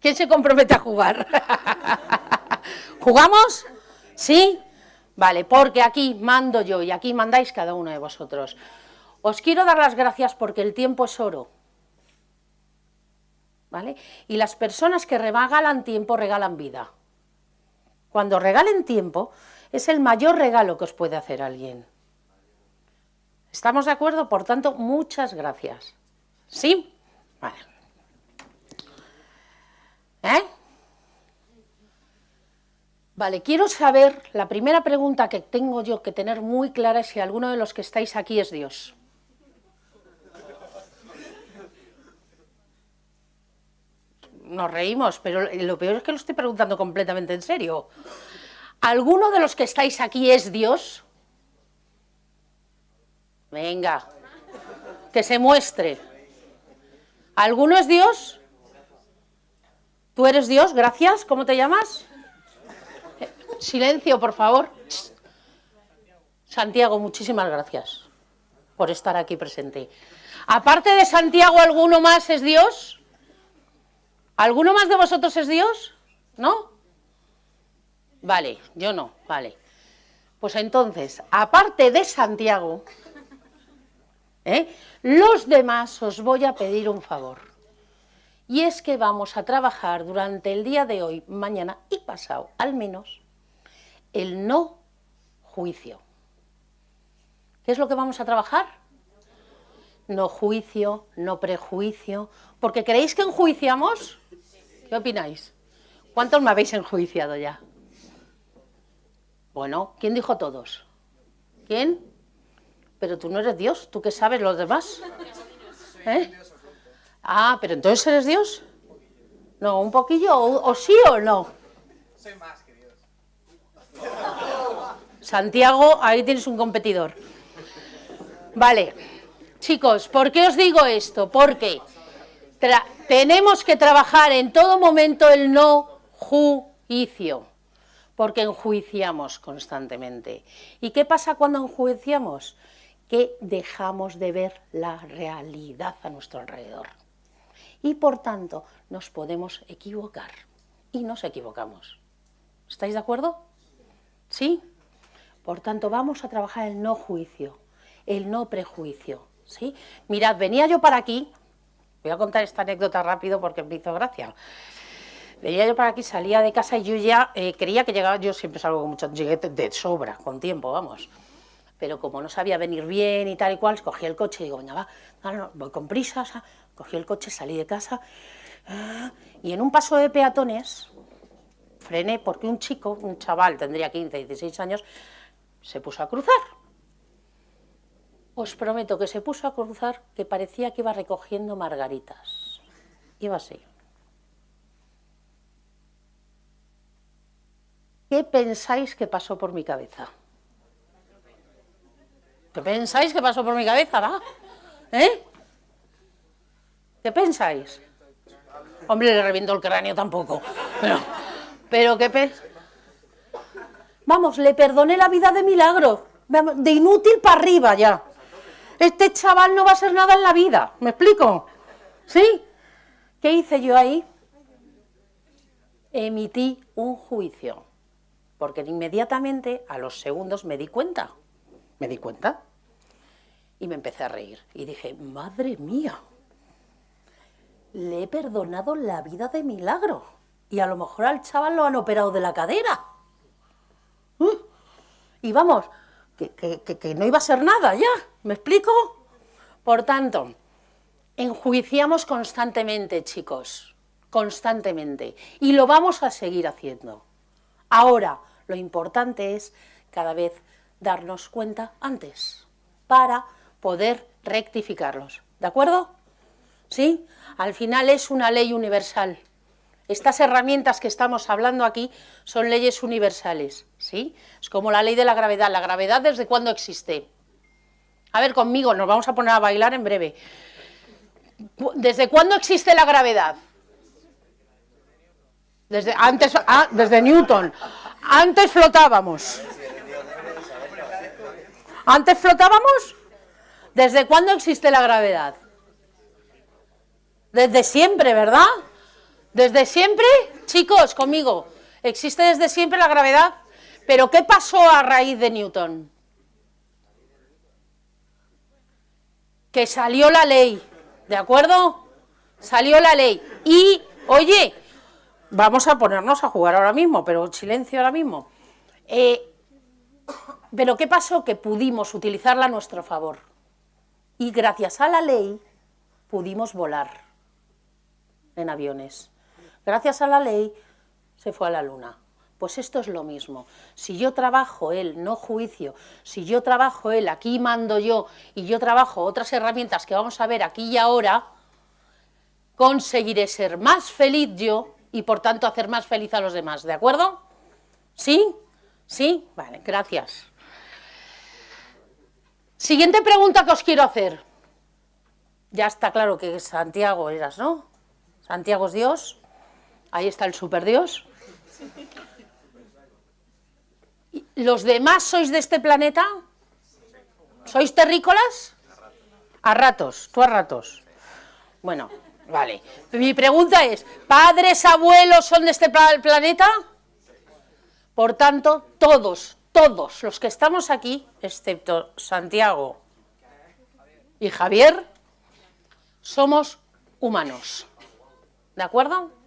¿Quién se compromete a jugar? ¿Jugamos? ¿Sí? Vale, porque aquí mando yo y aquí mandáis cada uno de vosotros. Os quiero dar las gracias porque el tiempo es oro. ¿Vale? Y las personas que regalan tiempo regalan vida. Cuando regalen tiempo Es el mayor regalo que os puede hacer alguien. ¿Estamos de acuerdo? Por tanto, muchas gracias. ¿Sí? Vale. ¿Eh? Vale, quiero saber, la primera pregunta que tengo yo que tener muy clara es si alguno de los que estáis aquí es Dios. Nos reímos, pero lo peor es que lo estoy preguntando completamente en serio. ¿Alguno de los que estáis aquí es Dios? Venga, que se muestre. ¿Alguno es Dios? ¿Tú eres Dios? Gracias. ¿Cómo te llamas? Silencio, por favor. Santiago, muchísimas gracias por estar aquí presente. Aparte de Santiago, ¿alguno más es Dios? ¿Alguno más de vosotros es Dios? ¿No? Vale, yo no, vale. Pues entonces, aparte de Santiago, ¿eh? los demás os voy a pedir un favor. Y es que vamos a trabajar durante el día de hoy, mañana y pasado, al menos, el no juicio. ¿Qué es lo que vamos a trabajar? No juicio, no prejuicio, porque ¿creéis que enjuiciamos? ¿Qué opináis? ¿Cuántos me habéis enjuiciado ya? Bueno, ¿quién dijo todos? ¿Quién? Pero tú no eres Dios, ¿tú qué sabes los demás? ¿Eh? Ah, pero entonces eres Dios. No, un poquillo, o, o sí o no. Soy más. Santiago, ahí tienes un competidor. Vale, chicos, ¿por qué os digo esto? Porque tenemos que trabajar en todo momento el no juicio, porque enjuiciamos constantemente. ¿Y qué pasa cuando enjuiciamos? Que dejamos de ver la realidad a nuestro alrededor. Y por tanto, nos podemos equivocar. Y nos equivocamos. ¿Estáis de acuerdo? ¿Sí? Por tanto, vamos a trabajar el no juicio, el no prejuicio. ¿sí? Mirad, venía yo para aquí, voy a contar esta anécdota rápido porque me hizo gracia. Venía yo para aquí, salía de casa y yo ya eh, creía que llegaba, yo siempre salgo con mucho, llegué de sobra, con tiempo, vamos. Pero como no sabía venir bien y tal y cual, cogí el coche y digo, venga, va, voy con prisa, cogí el coche, salí de casa, y en un paso de peatones, frené porque un chico, un chaval, tendría 15, 16 años, se puso a cruzar. Os prometo que se puso a cruzar que parecía que iba recogiendo margaritas. Iba así. ¿Qué pensáis que pasó por mi cabeza? ¿Qué pensáis que pasó por mi cabeza, va? ¿Eh? ¿Qué pensáis? Hombre, le reviento el cráneo tampoco. Pero... Pero qué pe... Vamos, le perdoné la vida de milagro, de inútil para arriba ya. Este chaval no va a ser nada en la vida, ¿me explico? ¿Sí? ¿Qué hice yo ahí? Emití un juicio, porque inmediatamente a los segundos me di cuenta, me di cuenta, y me empecé a reír. Y dije, madre mía, le he perdonado la vida de milagro y a lo mejor al chaval lo han operado de la cadera. ¿Mm? Y vamos, que, no iba a ser nada ya, ¿me explico? Por tanto, enjuiciamos constantemente, chicos, constantemente, y lo vamos a seguir haciendo. Ahora, lo importante es cada vez darnos cuenta antes, para poder rectificarlos, ¿de acuerdo? ¿Sí? Al final es una ley universal. Estas herramientas que estamos hablando aquí son leyes universales, ¿sí? Es como la ley de la gravedad. ¿La gravedad desde cuándo existe? A ver, conmigo, nos vamos a poner a bailar en breve. ¿Desde cuándo existe la gravedad? Desde, antes, ah, desde Newton. Antes flotábamos. ¿Antes flotábamos? ¿Desde cuándo existe la gravedad? Desde siempre, ¿verdad? Desde siempre, chicos, conmigo, existe desde siempre la gravedad. Pero ¿qué pasó a raíz de Newton? Que salió la ley, ¿de acuerdo? Salió la ley. Y, oye, vamos a ponernos a jugar ahora mismo, pero silencio ahora mismo. Eh, Pero ¿qué pasó? Que pudimos utilizarla a nuestro favor. Y gracias a la ley pudimos volar en aviones. Gracias a la ley se fue a la luna. Pues esto es lo mismo. Si yo trabajo él, no juicio, si yo trabajo él, aquí mando yo, y yo trabajo otras herramientas que vamos a ver aquí y ahora, conseguiré ser más feliz yo y por tanto hacer más feliz a los demás. ¿De acuerdo? ¿Sí? ¿Sí? Vale, gracias. Siguiente pregunta que os quiero hacer. Ya está claro que Santiago eras, ¿no? Santiago es Dios. Ahí está el superdios. ¿Los demás sois de este planeta? ¿Sois terrícolas? A ratos, tú a ratos. Bueno, vale. Mi pregunta es, ¿padres, abuelos son de este planeta? Por tanto, todos, todos los que estamos aquí, excepto Santiago y Javier, somos humanos. ¿De acuerdo?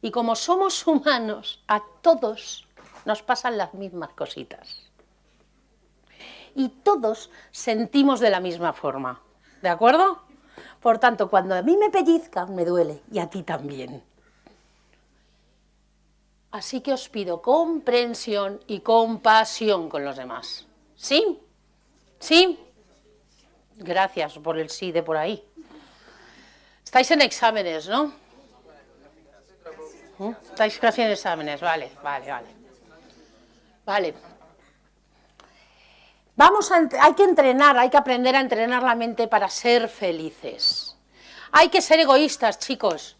Y como somos humanos, a todos nos pasan las mismas cositas. Y todos sentimos de la misma forma. ¿De acuerdo? Por tanto, cuando a mí me pellizcan, me duele, y a ti también. Así que os pido comprensión y compasión con los demás. ¿Sí? ¿Sí? Gracias por el sí de por ahí. Estáis en exámenes, ¿no? Estáis casi en exámenes, vale, vale, vale. Vale. Vamos a, hay que entrenar, hay que aprender a entrenar la mente para ser felices. Hay que ser egoístas, chicos.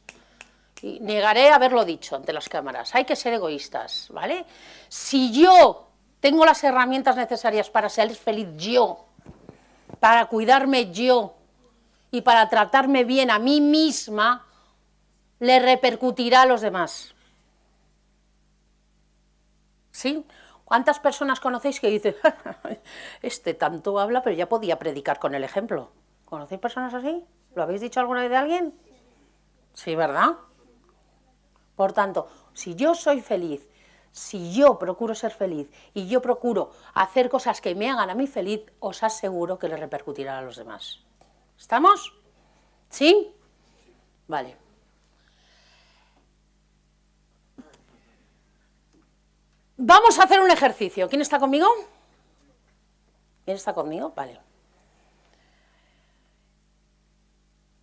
Y negaré haberlo dicho ante las cámaras. Hay que ser egoístas, ¿vale? Si yo tengo las herramientas necesarias para ser feliz yo, para cuidarme yo, y para tratarme bien a mí misma, le repercutirá a los demás. ¿Sí? ¿Cuántas personas conocéis que dicen, este tanto habla, pero ya podía predicar con el ejemplo? ¿Conocéis personas así? ¿Lo habéis dicho alguna vez de alguien? Sí, ¿verdad? Por tanto, si yo soy feliz, si yo procuro ser feliz y yo procuro hacer cosas que me hagan a mí feliz, os aseguro que le repercutirá a los demás. ¿Estamos? ¿Sí? Vale. Vamos a hacer un ejercicio. ¿Quién está conmigo? ¿Quién está conmigo? Vale.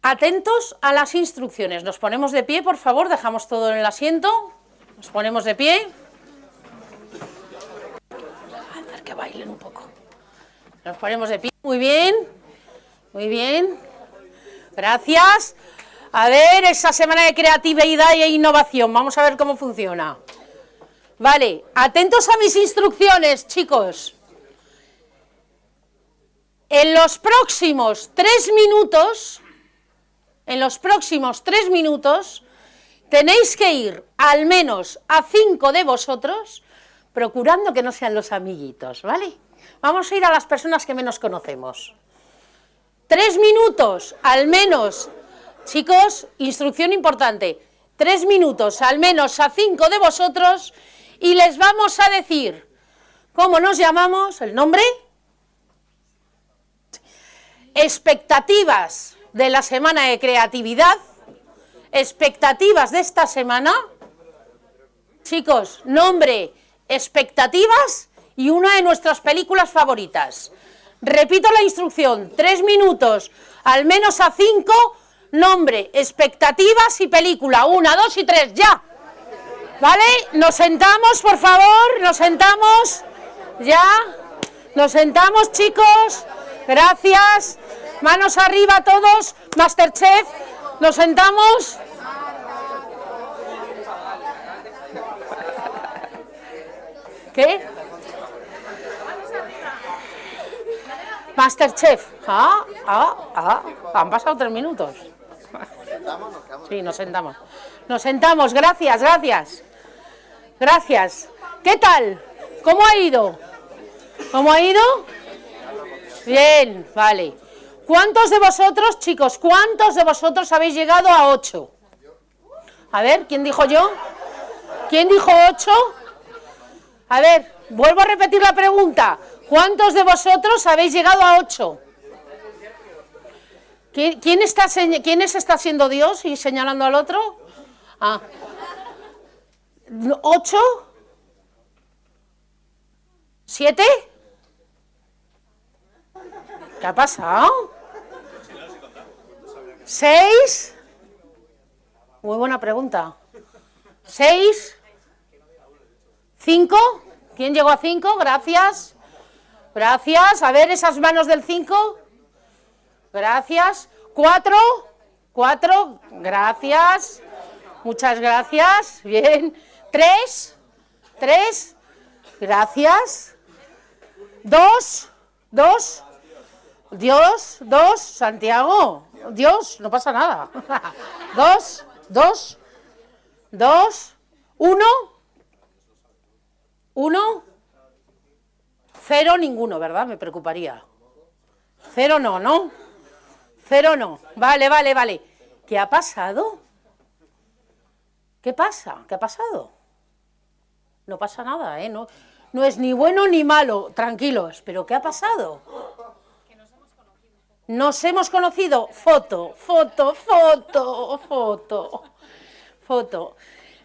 Atentos a las instrucciones. Nos ponemos de pie, por favor, dejamos todo en el asiento. Nos ponemos de pie. A hacer que bailen un poco. Nos ponemos de pie. Muy bien. Muy bien. Gracias. A ver, esa semana de creatividad e innovación. Vamos a ver cómo funciona. Vale, atentos a mis instrucciones, chicos. En los próximos tres minutos, en los próximos tres minutos, tenéis que ir al menos a cinco de vosotros, procurando que no sean los amiguitos, ¿vale? Vamos a ir a las personas que menos conocemos. Tres minutos, al menos, chicos, instrucción importante, tres minutos, al menos a cinco de vosotros, y les vamos a decir cómo nos llamamos, el nombre, expectativas de la semana de creatividad, expectativas de esta semana, chicos, nombre, expectativas y una de nuestras películas favoritas. Repito la instrucción, tres minutos, al menos a cinco, nombre, expectativas y película. Una, dos y tres, ya. ¿Vale? Nos sentamos, por favor, nos sentamos. Ya. Nos sentamos, chicos. Gracias. Manos arriba todos. Masterchef. Nos sentamos. ¿Qué? Masterchef. Ah, ah, ah. Han pasado tres minutos. Sí, nos sentamos. Nos sentamos, gracias, gracias. Gracias. ¿Qué tal? ¿Cómo ha ido? ¿Cómo ha ido? Bien, vale. ¿Cuántos de vosotros, chicos, cuántos de vosotros habéis llegado a ocho? A ver, ¿quién dijo yo? ¿Quién dijo ocho? A ver, Vuelvo a repetir la pregunta. ¿Cuántos de vosotros habéis llegado a 8? ¿Quién, está, ¿Quién está siendo Dios y señalando al otro? Ah. ¿Ocho? ¿Siete? ¿Qué ha pasado? ¿Seis? Muy buena pregunta. ¿Seis? ¿Cinco? ¿Quién llegó a cinco? Gracias. Gracias. A ver esas manos del cinco. Gracias. ¿Cuatro? ¿Cuatro? Gracias. Muchas gracias. Bien. ¿Tres? ¿Tres? Gracias. ¿Dos? ¿Dos? Dios, dos, Santiago, Dios, no pasa nada. Dos, dos, dos, uno, uno, cero, ninguno, ¿verdad? Me preocuparía. Cero no, ¿no? Cero no. Vale, vale, vale. ¿Qué ha pasado? ¿Qué pasa? ¿Qué ha pasado? No pasa nada, ¿eh? No, no es ni bueno ni malo, tranquilos. ¿Pero qué ha pasado? Nos hemos conocido. Foto, foto, foto, foto, foto.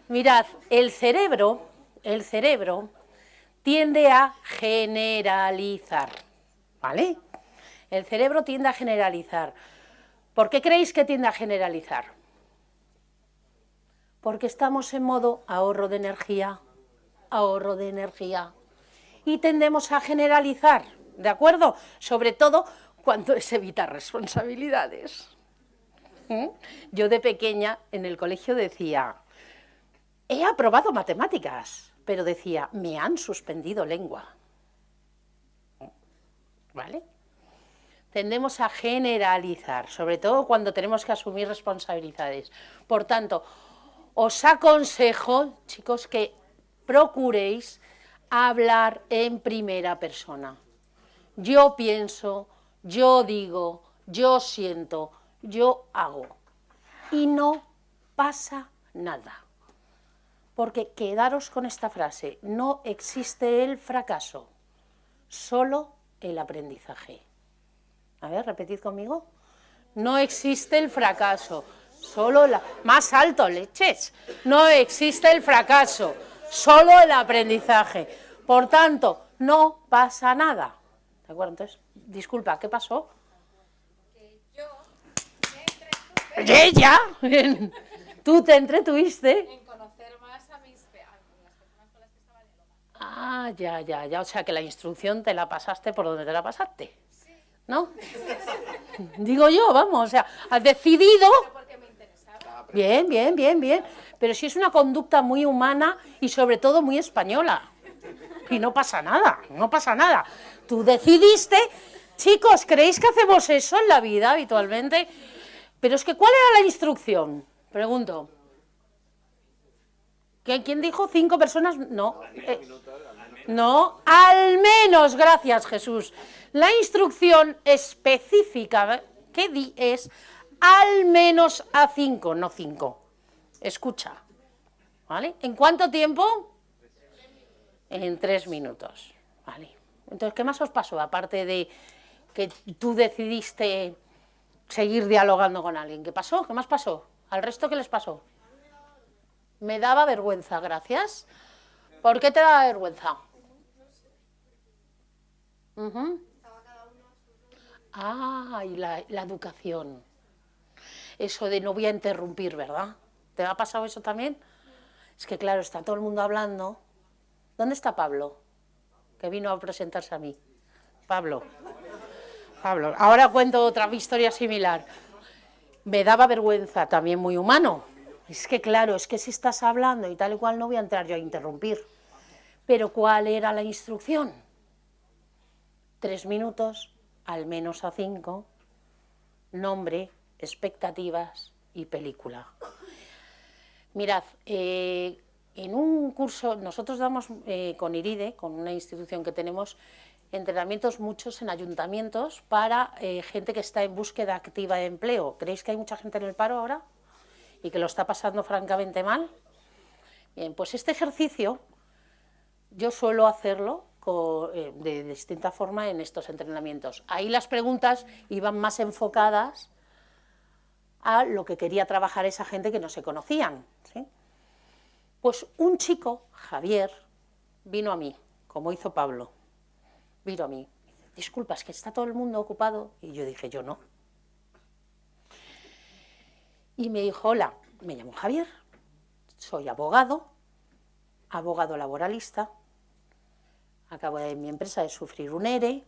Mirad, el cerebro, el cerebro tiende a generalizar, ¿vale? El cerebro tiende a generalizar. ¿Por qué creéis que tiende a generalizar? Porque estamos en modo ahorro de energía, ahorro de energía. Y tendemos a generalizar, ¿de acuerdo? Sobre todo cuando es evitar responsabilidades. ¿Mm? Yo de pequeña en el colegio decía, he aprobado matemáticas, pero decía, me han suspendido lengua. ¿Vale? Tendemos a generalizar, sobre todo cuando tenemos que asumir responsabilidades. Por tanto, os aconsejo, chicos, que procuréis hablar en primera persona. Yo pienso, yo digo, yo siento, yo hago. Y no pasa nada. Porque quedaros con esta frase, no existe el fracaso, solo el aprendizaje. A ver, repetid conmigo. No existe el fracaso, solo la... Más alto, leches. No existe el fracaso, solo el aprendizaje. Por tanto, no pasa nada. ¿De acuerdo? Entonces, disculpa, ¿qué pasó? Que yo me entretuve. ¿Ya? ¿Tú te entretuviste? En conocer más a, mis, a las personas con las que estaba Ah, ya, ya, ya. O sea que la instrucción te la pasaste por donde te la pasaste. Sí. ¿No? Digo yo, vamos, o sea, has decidido... Bien, bien, bien, bien. Pero si es una conducta muy humana y sobre todo muy española y no pasa nada, no pasa nada. Tú decidiste, chicos, ¿creéis que hacemos eso en la vida habitualmente? Pero es que, ¿cuál era la instrucción? Pregunto. ¿Quién dijo? ¿Cinco personas? No. Eh, no, al menos, gracias Jesús. La instrucción específica que di es al menos a cinco, no cinco. Escucha. ¿Vale? ¿En cuánto tiempo? en tres minutos. Vale. Entonces, ¿qué más os pasó? Aparte de que tú decidiste seguir dialogando con alguien. ¿Qué pasó? ¿Qué más pasó? ¿Al resto qué les pasó? Me daba vergüenza, gracias. ¿Por qué te daba vergüenza? Ah, y la, la, educación. Eso de no voy a interrumpir, ¿verdad? ¿Te ha pasado eso también? Es que claro, está todo el mundo hablando ¿Dónde está Pablo? Que vino a presentarse a mí. Pablo. Pablo. Ahora cuento otra historia similar. Me daba vergüenza, también muy humano. Es que claro, es que si estás hablando y tal y cual no voy a entrar yo a interrumpir. Pero ¿cuál era la instrucción? Tres minutos, al menos a cinco, nombre, expectativas y película. Mirad, eh, en un curso, nosotros damos eh, con IRIDE, con una institución que tenemos, entrenamientos muchos en ayuntamientos para eh, gente que está en búsqueda activa de empleo. ¿Creéis que hay mucha gente en el paro ahora? ¿Y que lo está pasando francamente mal? Bien, pues este ejercicio yo suelo hacerlo de distinta forma en estos entrenamientos. Ahí las preguntas iban más enfocadas a lo que quería trabajar esa gente que no se conocían. Pues un chico, Javier, vino a mí, como hizo Pablo, vino a mí, es que está todo el mundo ocupado, y yo dije, yo no. Y me dijo, hola, me llamo Javier, soy abogado, abogado laboralista, acabo de mi empresa de sufrir un ERE,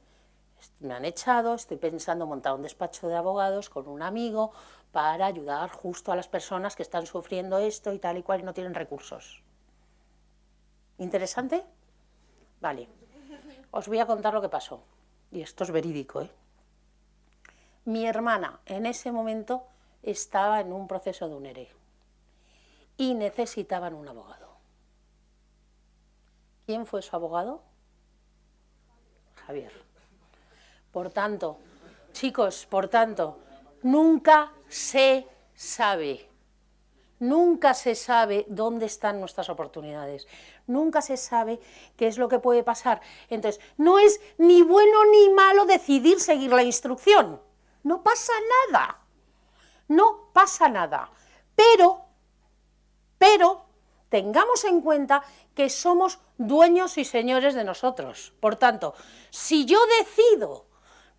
me han echado, estoy pensando montar un despacho de abogados con un amigo para ayudar justo a las personas que están sufriendo esto y tal y cual y no tienen recursos. ¿Interesante? Vale. Os voy a contar lo que pasó. Y esto es verídico, ¿eh? Mi hermana en ese momento estaba en un proceso de un ERE y necesitaban un abogado. ¿Quién fue su abogado? Javier. Por tanto, chicos, por tanto, nunca se sabe, nunca se sabe dónde están nuestras oportunidades, nunca se sabe qué es lo que puede pasar. Entonces, no es ni bueno ni malo decidir seguir la instrucción, no pasa nada, no pasa nada, pero, pero, tengamos en cuenta que somos dueños y señores de nosotros. Por tanto, si yo decido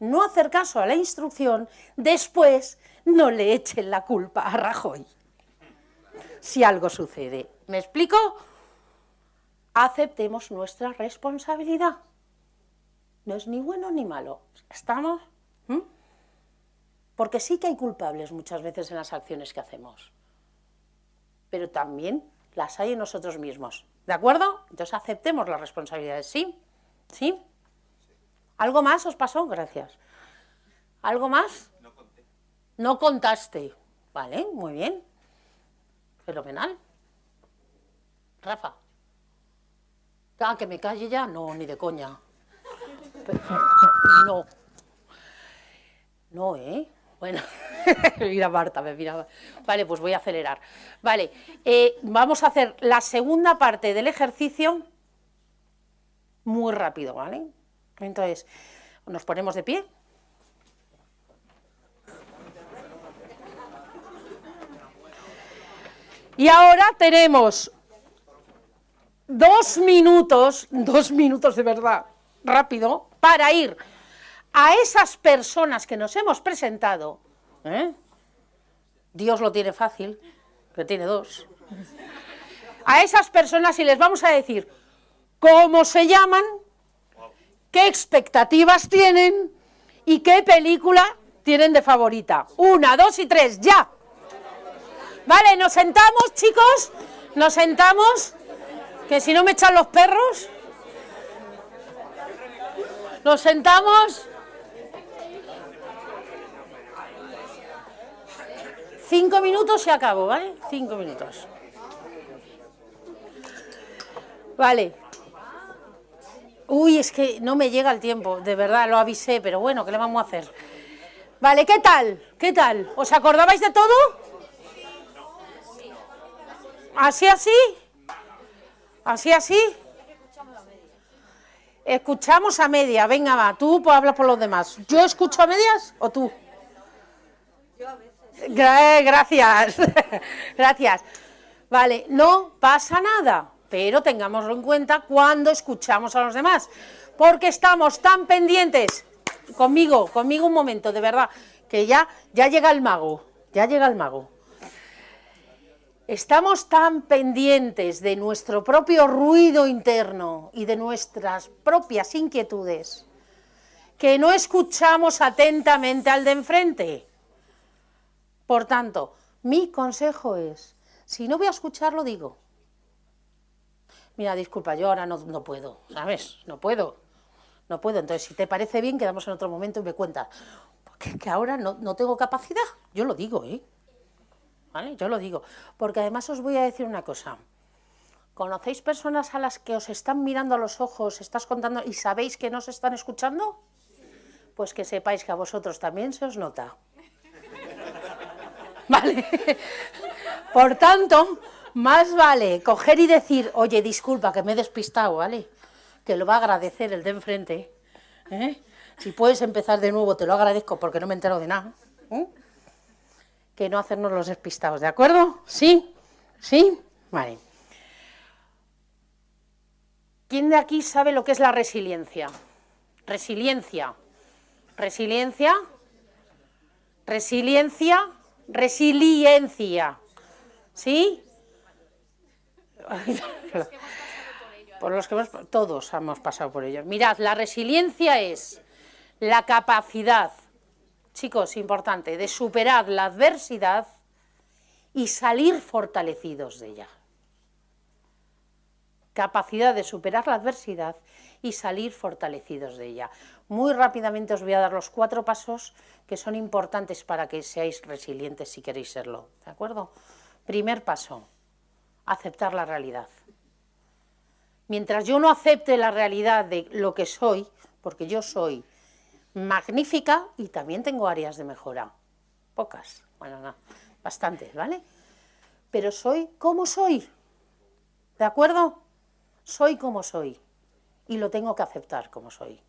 no hacer caso a la instrucción, después no le echen la culpa a Rajoy. Si algo sucede. ¿Me explico? Aceptemos nuestra responsabilidad. No es ni bueno ni malo. ¿Estamos? ¿Mm? Porque sí que hay culpables muchas veces en las acciones que hacemos. Pero también las hay en nosotros mismos. ¿De acuerdo? Entonces aceptemos las responsabilidades. ¿Sí? ¿Sí? ¿Algo más os pasó? Gracias. ¿Algo más? No conté. No contaste. Vale, muy bien. Fenomenal. Rafa. Ah, que me calle ya. No, ni de coña. No. No, ¿eh? Bueno, mira Marta, me mira. Vale, pues voy a acelerar. Vale, eh, vamos a hacer la segunda parte del ejercicio muy rápido, ¿vale? Entonces, nos ponemos de pie. Y ahora tenemos dos minutos, dos minutos de verdad, rápido, para ir a esas personas que nos hemos presentado. ¿eh? Dios lo tiene fácil, que tiene dos. A esas personas y les vamos a decir cómo se llaman, qué expectativas tienen y qué película tienen de favorita. Una, dos y tres, ya. Vale, nos sentamos, chicos, nos sentamos, que si no me echan los perros. Nos sentamos. Cinco minutos y acabo, ¿vale? Cinco minutos. Vale. Uy, es que no me llega el tiempo, de verdad, lo avisé, pero bueno, ¿qué le vamos a hacer? Vale, ¿qué tal? ¿Qué tal? ¿Os acordabais de todo? ¿Así, así? ¿Así, así? Escuchamos a media, venga va, tú pues hablas por los demás. ¿Yo escucho a medias o tú? Yo a veces. Gracias, gracias. Vale, no pasa nada pero tengámoslo en cuenta cuando escuchamos a los demás, porque estamos tan pendientes, conmigo, conmigo un momento, de verdad, que ya, ya llega el mago, ya llega el mago. Estamos tan pendientes de nuestro propio ruido interno y de nuestras propias inquietudes que no escuchamos atentamente al de enfrente. Por tanto, mi consejo es, si no voy a escucharlo, digo, mira, disculpa, yo ahora no, puedo, ¿sabes? No puedo, no puedo. Entonces, si te parece bien, quedamos en otro momento y me cuentas. Porque que ahora no, no tengo capacidad, yo lo digo, ¿eh? ¿Vale? Yo lo digo. Porque además os voy a decir una cosa. ¿Conocéis personas a las que os están mirando a los ojos, estás contando y sabéis que no se están escuchando? Pues que sepáis que a vosotros también se os nota. ¿Vale? Por tanto, más vale coger y decir, oye, disculpa, que me he despistado, ¿vale? que lo va a agradecer el de enfrente. ¿eh? Si puedes empezar de nuevo, te lo agradezco porque no me entero de nada. ¿eh? Que no hacernos los despistados, ¿de acuerdo? ¿Sí? ¿Sí? Vale. ¿Quién de aquí sabe lo que es la resiliencia? Resiliencia. Resiliencia. Resiliencia. Resiliencia. ¿Sí? Por los que hemos, todos hemos pasado por ello. Mirad, la resiliencia es la capacidad, chicos, importante, de superar la adversidad y salir fortalecidos de ella. Capacidad de superar la adversidad y salir fortalecidos de ella. Muy rápidamente os voy a dar los cuatro pasos que son importantes para que seáis resilientes si queréis serlo, ¿de acuerdo? Primer paso, aceptar la realidad. Mientras yo no acepte la realidad de lo que soy, porque yo soy magnífica y también tengo áreas de mejora, pocas, bueno, no, bastantes, ¿vale? Pero soy como soy, ¿de acuerdo? Soy como soy y lo tengo que aceptar como soy.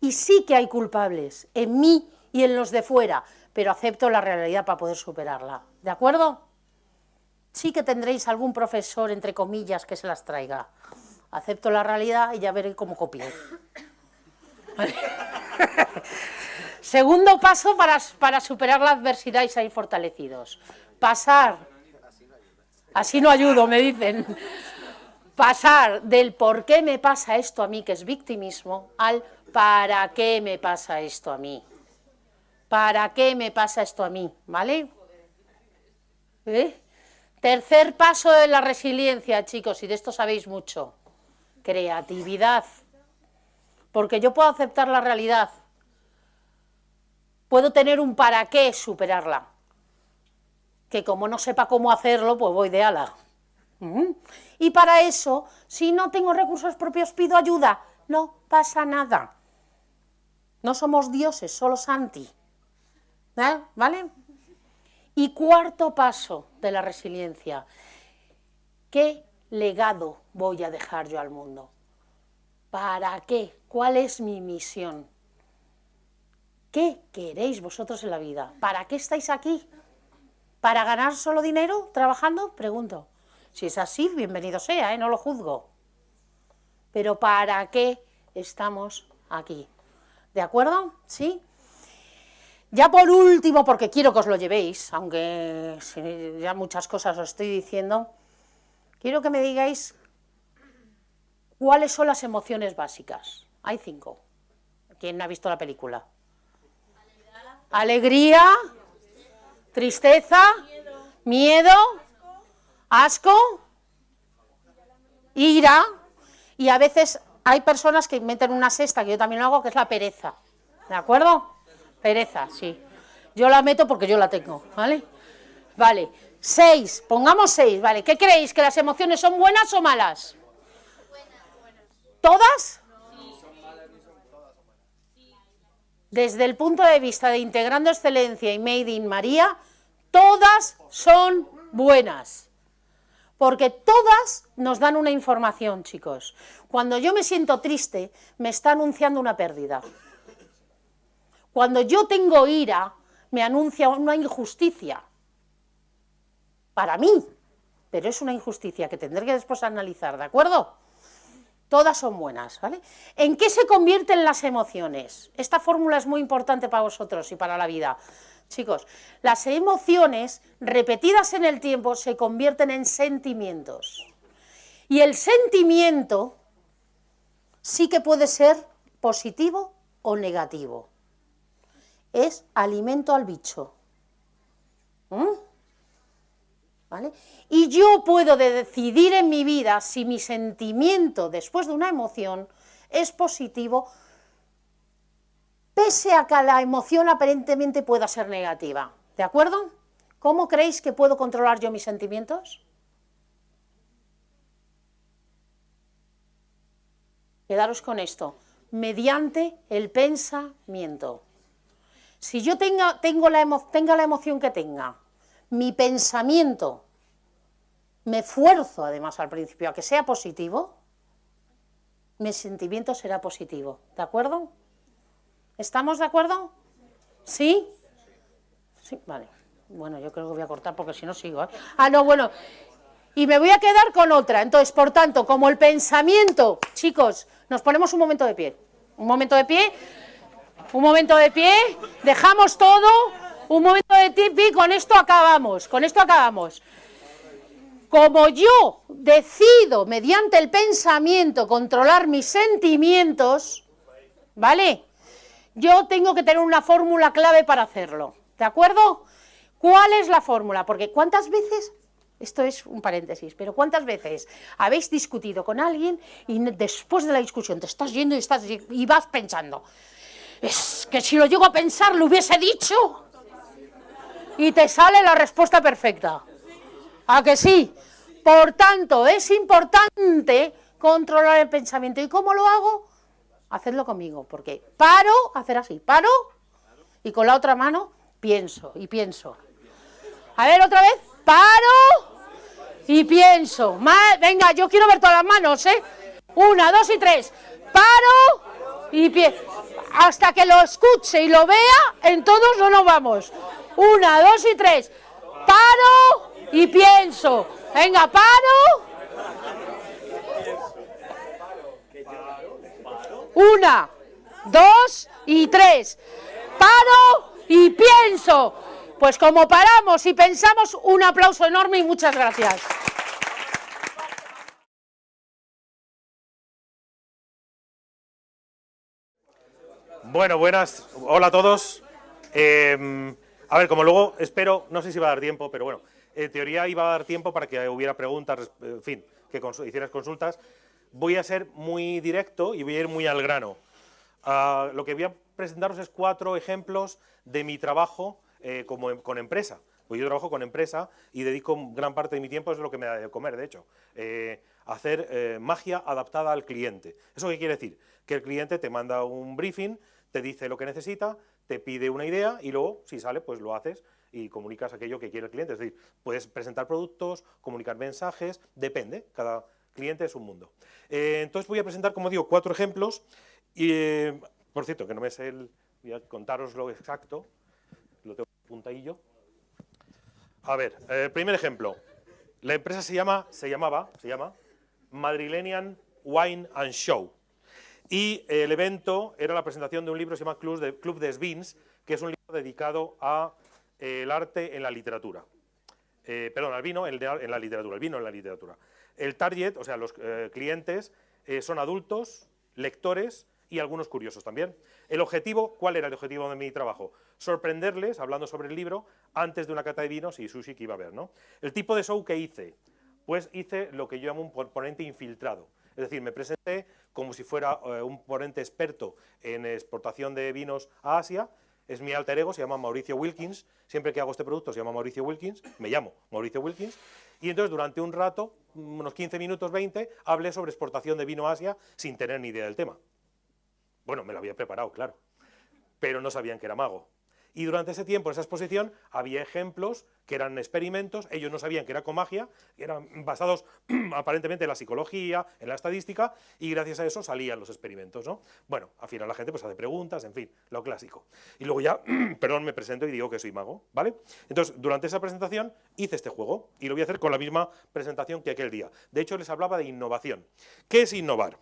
Y sí que hay culpables en mí y en los de fuera, pero acepto la realidad para poder superarla, ¿de acuerdo? Sí que tendréis algún profesor, entre comillas, que se las traiga. Acepto la realidad y ya veré cómo copiar. Segundo paso para, para, superar la adversidad y salir fortalecidos. Pasar, así no ayudo, me dicen, pasar del por qué me pasa esto a mí, que es victimismo, al para qué me pasa esto a mí. ¿Para qué me pasa esto a mí? ¿Vale? ¿Eh? Tercer paso de la resiliencia, chicos, y de esto sabéis mucho, creatividad. Porque yo puedo aceptar la realidad, puedo tener un para qué superarla, que como no sepa cómo hacerlo, pues voy de ala. ¿Mm? Y para eso, si no tengo recursos propios, pido ayuda, no pasa nada. No somos dioses, solo Santi. ¿Eh? ¿Vale? Y cuarto paso de la resiliencia, ¿qué legado voy a dejar yo al mundo? ¿Para qué? ¿Cuál es mi misión? ¿Qué queréis vosotros en la vida? ¿Para qué estáis aquí? ¿Para ganar solo dinero trabajando? Pregunto. Si es así, bienvenido sea, ¿eh? no lo juzgo. Pero ¿para qué estamos aquí? ¿De acuerdo? ¿Sí? Ya por último, porque quiero que os lo llevéis, aunque ya muchas cosas os estoy diciendo, quiero que me digáis cuáles son las emociones básicas. Hay cinco. ¿Quién ha visto la película? Alegría, tristeza, miedo, asco, ira, y a veces hay personas que meten una sexta, que yo también lo hago, que es la pereza. ¿De acuerdo? Pereza, sí. Yo la meto porque yo la tengo, ¿vale? Vale, seis, pongamos seis, ¿vale? ¿Qué creéis? ¿Que las emociones son buenas o malas? ¿Todas? Desde el punto de vista de Integrando Excelencia y Made in María, todas son buenas. Porque todas nos dan una información, chicos. Cuando yo me siento triste, me está anunciando una pérdida. Cuando yo tengo ira, me anuncia una injusticia. Para mí, pero es una injusticia que tendré que después analizar, ¿de acuerdo? Todas son buenas, ¿vale? ¿En qué se convierten las emociones? Esta fórmula es muy importante para vosotros y para la vida. Chicos, las emociones repetidas en el tiempo se convierten en sentimientos. Y el sentimiento sí que puede ser positivo o negativo es alimento al bicho. ¿Mm? ¿Vale? Y yo puedo decidir en mi vida si mi sentimiento después de una emoción es positivo, pese a que la emoción aparentemente pueda ser negativa. ¿De acuerdo? ¿Cómo creéis que puedo controlar yo mis sentimientos? Quedaros con esto, mediante el pensamiento. Si yo tenga, tengo la tenga la emoción que tenga, mi pensamiento, me esfuerzo además al principio a que sea positivo, mi sentimiento será positivo. ¿De acuerdo? ¿Estamos de acuerdo? ¿Sí? Sí, vale. Bueno, yo creo que voy a cortar porque si no sigo. ¿eh? Ah, no, bueno. Y me voy a quedar con otra. Entonces, por tanto, como el pensamiento, chicos, nos ponemos un momento de pie. Un momento de pie. Un momento de pie. Dejamos todo. Un momento de pie y con esto acabamos. Con esto acabamos. Como yo decido mediante el pensamiento controlar mis sentimientos, ¿vale? Yo tengo que tener una fórmula clave para hacerlo. ¿De acuerdo? ¿Cuál es la fórmula? Porque ¿cuántas veces esto es un paréntesis, pero ¿cuántas veces habéis discutido con alguien y después de la discusión te estás yendo y, estás, y vas pensando, es que si lo llego a pensar lo hubiese dicho? Y te sale la respuesta perfecta. ¿A que sí? Por tanto, es importante controlar el pensamiento. ¿Y cómo lo hago? Hacedlo conmigo, porque paro, hacer así, paro, y con la otra mano pienso y pienso. A ver, otra vez, paro y pienso. venga, yo quiero ver todas las manos, ¿eh? Una, dos y tres. Paro y pienso. Hasta que lo escuche y lo vea, en todos no nos vamos. Una, dos y tres. Paro y pienso. Venga, paro. Una, dos y tres. Paro y pienso. Pues como paramos y pensamos, un aplauso enorme y muchas gracias. Bueno, buenas. Hola a todos. Eh, a ver, como luego espero, no sé si va a dar tiempo, pero bueno, en teoría iba a dar tiempo para que hubiera preguntas, en fin, que hicieras consultas. Voy a ser muy directo y voy a ir muy al grano. Ah, lo que voy a presentaros es cuatro ejemplos de mi trabajo eh, como, em, con empresa. Pues yo trabajo con empresa y dedico gran parte de mi tiempo, es lo que me da de comer, de hecho, eh, hacer eh, magia adaptada al cliente. ¿Eso qué quiere decir? Que el cliente te manda un briefing, te dice lo que necesita, te pide una idea y luego, si sale, pues lo haces y comunicas aquello que quiere el cliente. Es decir, puedes presentar productos, comunicar mensajes, depende, cada cliente es un mundo. Eh, entonces voy a presentar, como digo, cuatro ejemplos y, eh, por cierto, que no me sé el... voy a contaros lo exacto, lo tengo puntadillo. A ver, eh, primer ejemplo. La empresa se llama, se llamaba, se llama Madrilenian Wine and Show. Y el evento era la presentación de un libro que se llama Club de, Club de Svins, que es un libro dedicado a el arte en la literatura. Eh, perdón, al vino en, la literatura, el vino en la literatura. El target, o sea, los eh, clientes, eh, son adultos, lectores y algunos curiosos también. El objetivo, ¿cuál era el objetivo de mi trabajo? Sorprenderles, hablando sobre el libro, antes de una cata de vinos y sushi que iba a haber. ¿no? El tipo de show que hice, pues hice lo que yo llamo un ponente infiltrado. Es decir, me presenté como si fuera un ponente experto en exportación de vinos a Asia, es mi alter ego, se llama Mauricio Wilkins, siempre que hago este producto se llama Mauricio Wilkins, me llamo Mauricio Wilkins, y entonces durante un rato, unos 15 minutos, 20, hablé sobre exportación de vino a Asia sin tener ni idea del tema. Bueno, me lo había preparado, claro, pero no sabían que era mago. Y durante ese tiempo, en esa exposición, había ejemplos que eran experimentos, ellos no sabían que era con magia, eran basados aparentemente en la psicología, en la estadística, y gracias a eso salían los experimentos, ¿no? Bueno, al final la gente pues hace preguntas, en fin, lo clásico. Y luego ya, perdón, me presento y digo que soy mago, ¿vale? Entonces, durante esa presentación hice este juego, y lo voy a hacer con la misma presentación que aquel día. De hecho, les hablaba de innovación. ¿Qué es innovar?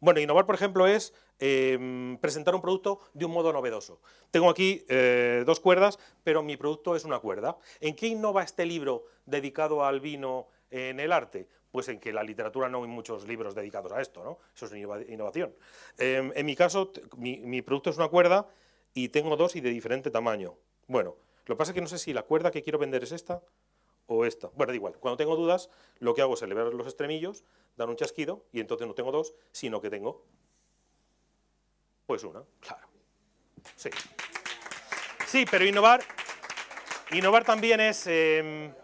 Bueno, innovar, por ejemplo, es em, presentar un producto de un modo novedoso. Tengo aquí eh, dos cuerdas, pero mi producto es una cuerda. ¿En qué innova este libro dedicado al vino en el arte? Pues en que la literatura no hay muchos libros dedicados a esto, ¿no? Eso es innovación. Em, en mi caso, mi, mi producto es una cuerda y tengo dos y de diferente tamaño. Bueno, lo que pasa es que no sé si la cuerda que quiero vender es esta o esta. Bueno, da igual. Cuando tengo dudas, lo que hago es elevar los extremillos, dan un chasquido y entonces no tengo dos, sino que tengo pues una, claro. Sí. Sí, pero innovar, innovar también es em,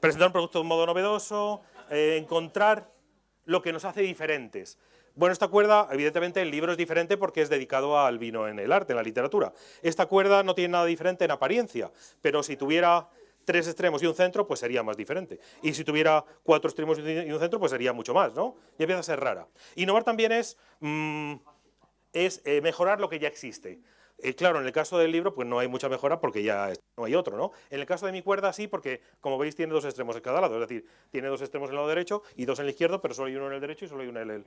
presentar un producto de un modo novedoso, eh, encontrar lo que nos hace diferentes. Bueno, esta cuerda, evidentemente el libro es diferente porque es dedicado al vino en el arte, en la literatura. Esta cuerda no tiene nada diferente en apariencia, pero si tuviera tres extremos y un centro, pues sería más diferente. Y si tuviera cuatro extremos y un centro, pues sería mucho más, ¿no? Y empieza a ser rara. Innovar también es, mm, es eh, mejorar lo que ya existe. Eh, claro, en el caso del libro, pues no hay mucha mejora porque ya no hay otro, ¿no? En el caso de mi cuerda, sí, porque, como veis, tiene dos extremos en cada lado. Es decir, tiene dos extremos en el lado derecho y dos en el izquierdo, pero solo hay uno en el derecho y solo hay uno en el...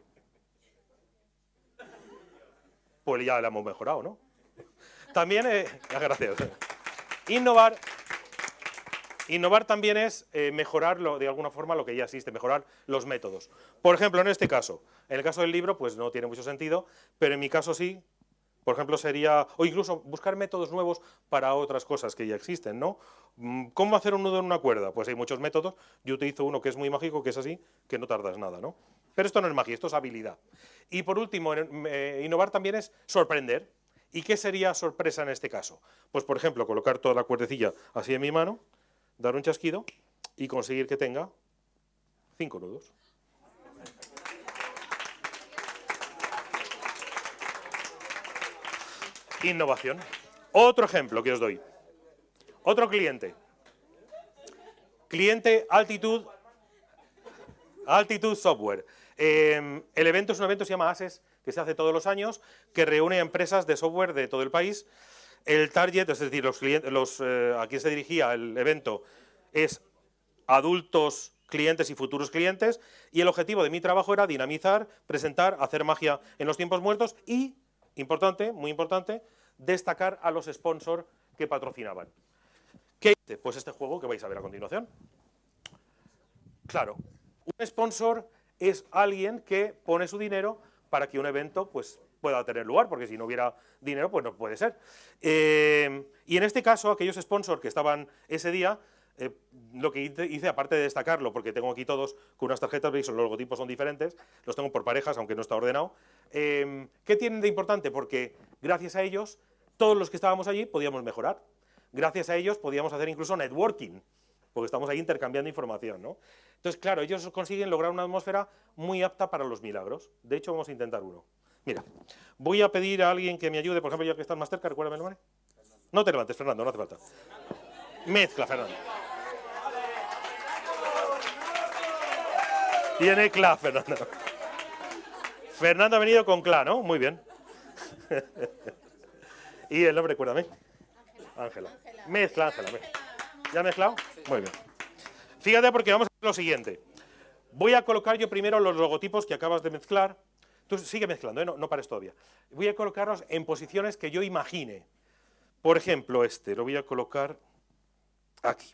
Pues ya la hemos mejorado, ¿no? También, eh, gracias. Innovar Innovar también es eh, mejorar de alguna forma lo que ya existe, mejorar los métodos. Por ejemplo, en este caso, en el caso del libro, pues no tiene mucho sentido, pero en mi caso sí, por ejemplo, sería, o incluso buscar métodos nuevos para otras cosas que ya existen, ¿no? Mm, ¿Cómo hacer un nudo en una cuerda? Pues hay muchos métodos, yo utilizo uno que es muy mágico, que es así, que no tardas nada, ¿no? Pero esto no es magia, esto es habilidad. Y por último, eh, innovar también es sorprender. ¿Y qué sería sorpresa en este caso? Pues, por ejemplo, colocar toda la cuerdecilla así en mi mano, dar un chasquido y conseguir que tenga cinco nudos. Innovación. Otro ejemplo que os doy. Otro cliente. Cliente Altitud, Altitud Software. Em, el evento es un evento que se llama ASES, que se hace todos los años, que reúne empresas de software de todo el país el target, es decir, los clientes, eh, a quien se dirigía el evento es adultos clientes y futuros clientes y el objetivo de mi trabajo era dinamizar, presentar, hacer magia en los tiempos muertos y, importante, muy importante, destacar a los sponsors que patrocinaban. ¿Qué Pues este juego que vais a ver a continuación. Claro, un sponsor es alguien que pone su dinero para que un evento pues, pueda tener lugar, porque si no hubiera dinero, pues no puede ser. Eh, y en este caso, aquellos sponsors que estaban ese día, eh, lo que hice, aparte de destacarlo, porque tengo aquí todos con unas tarjetas, veis, los logotipos son diferentes, los tengo por parejas, aunque no está ordenado. Eh, ¿Qué tienen de importante? Porque gracias a ellos, todos los que estábamos allí podíamos mejorar. Gracias a ellos podíamos hacer incluso networking, porque estamos ahí intercambiando información, ¿no? Entonces, claro, ellos consiguen lograr una atmósfera muy apta para los milagros. De hecho, vamos a intentar uno. Mira, voy a pedir a alguien que me ayude, por ejemplo, ya que estás más cerca, recuérdame el nombre. No te levantes, Fernando, no hace falta. Mezcla, Fernando. Tiene CLA, Fernando. Fernando ha venido con CLA, ¿no? Muy bien. y el nombre, recuérdame. Ángela. Mezcla, Ángela. ¿Ya mezclado? Muy bien. Fíjate porque vamos a hacer lo siguiente. Voy a colocar yo primero los logotipos que acabas de mezclar Tú sigue mezclando, ¿eh? no, no pares todavía. Voy a colocarlos en posiciones que yo imagine. Por ejemplo, este, lo voy a colocar aquí.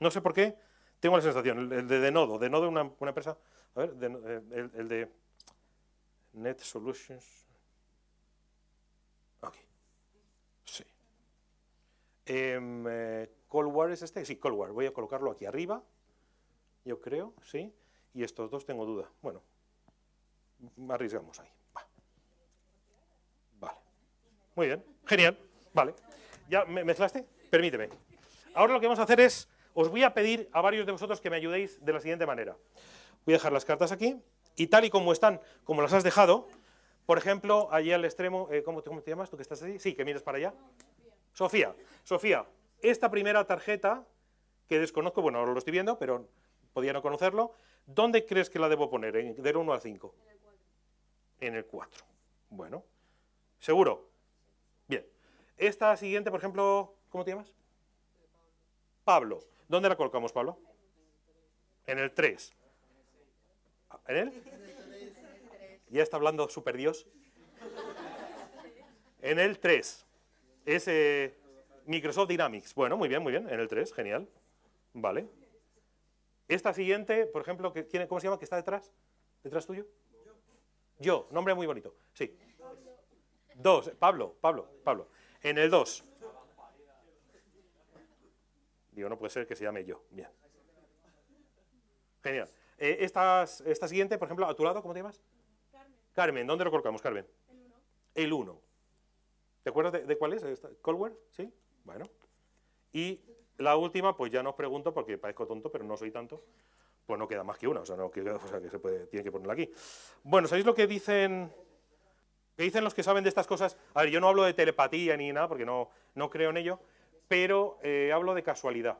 No sé por qué, tengo la sensación, el de, de nodo, de nodo una, una empresa, a ver, eh, el, de Net Solutions, aquí, sí. Eh, Cold es este, sí, Cold voy a colocarlo aquí arriba, yo creo, sí, y estos dos tengo duda, bueno, arriesgamos ahí. Vale. Muy bien, genial. Vale. ¿Ya me mezclaste? Permíteme. Ahora lo que vamos a hacer es, os voy a pedir a varios de vosotros que me ayudéis de la siguiente manera. Voy a dejar las cartas aquí y tal y como están, como las has dejado, por ejemplo, allí al extremo, eh, ¿cómo, te, ¿cómo, te, llamas? ¿Tú que estás ahí? Sí, que mires para allá. Sofía. Sofía, esta primera tarjeta, que desconozco, bueno, ahora lo estoy viendo, pero podía no conocerlo, ¿dónde crees que la debo poner? ¿De 1 al 5? En el 4. Bueno, ¿seguro? Bien. Esta siguiente, por ejemplo, ¿cómo te llamas? Pablo. ¿Dónde la colocamos, Pablo? En el 3. ¿En él? Ya está hablando Super Dios. En el 3. Es eh, Microsoft Dynamics. Bueno, muy bien, muy bien. En el 3, genial. Vale. Esta siguiente, por ejemplo, ¿cómo se llama? ¿Que está detrás? ¿Detrás tuyo? Yo, nombre muy bonito. Sí. Dos. Pablo, Pablo, Pablo. En el dos. Digo, no puede ser que se llame yo. Bien. Genial. Eh, esta siguiente, por ejemplo, a tu lado, ¿cómo te llamas? Carmen. Carmen, ¿dónde lo colocamos, Carmen? El 1. El 1. ¿Te acuerdas de, cuál es? ¿Colware? ¿Sí? Bueno. Y la última, pues ya no os pregunto porque parezco tonto, pero no soy tanto pues no queda más que una, o sea, no, que, se tiene que ponerla aquí. Bueno, ¿sabéis lo que dicen, que dicen los que saben de estas cosas? A ver, yo no hablo de telepatía ni nada, porque no, no creo en ello, pero eh, hablo de casualidad.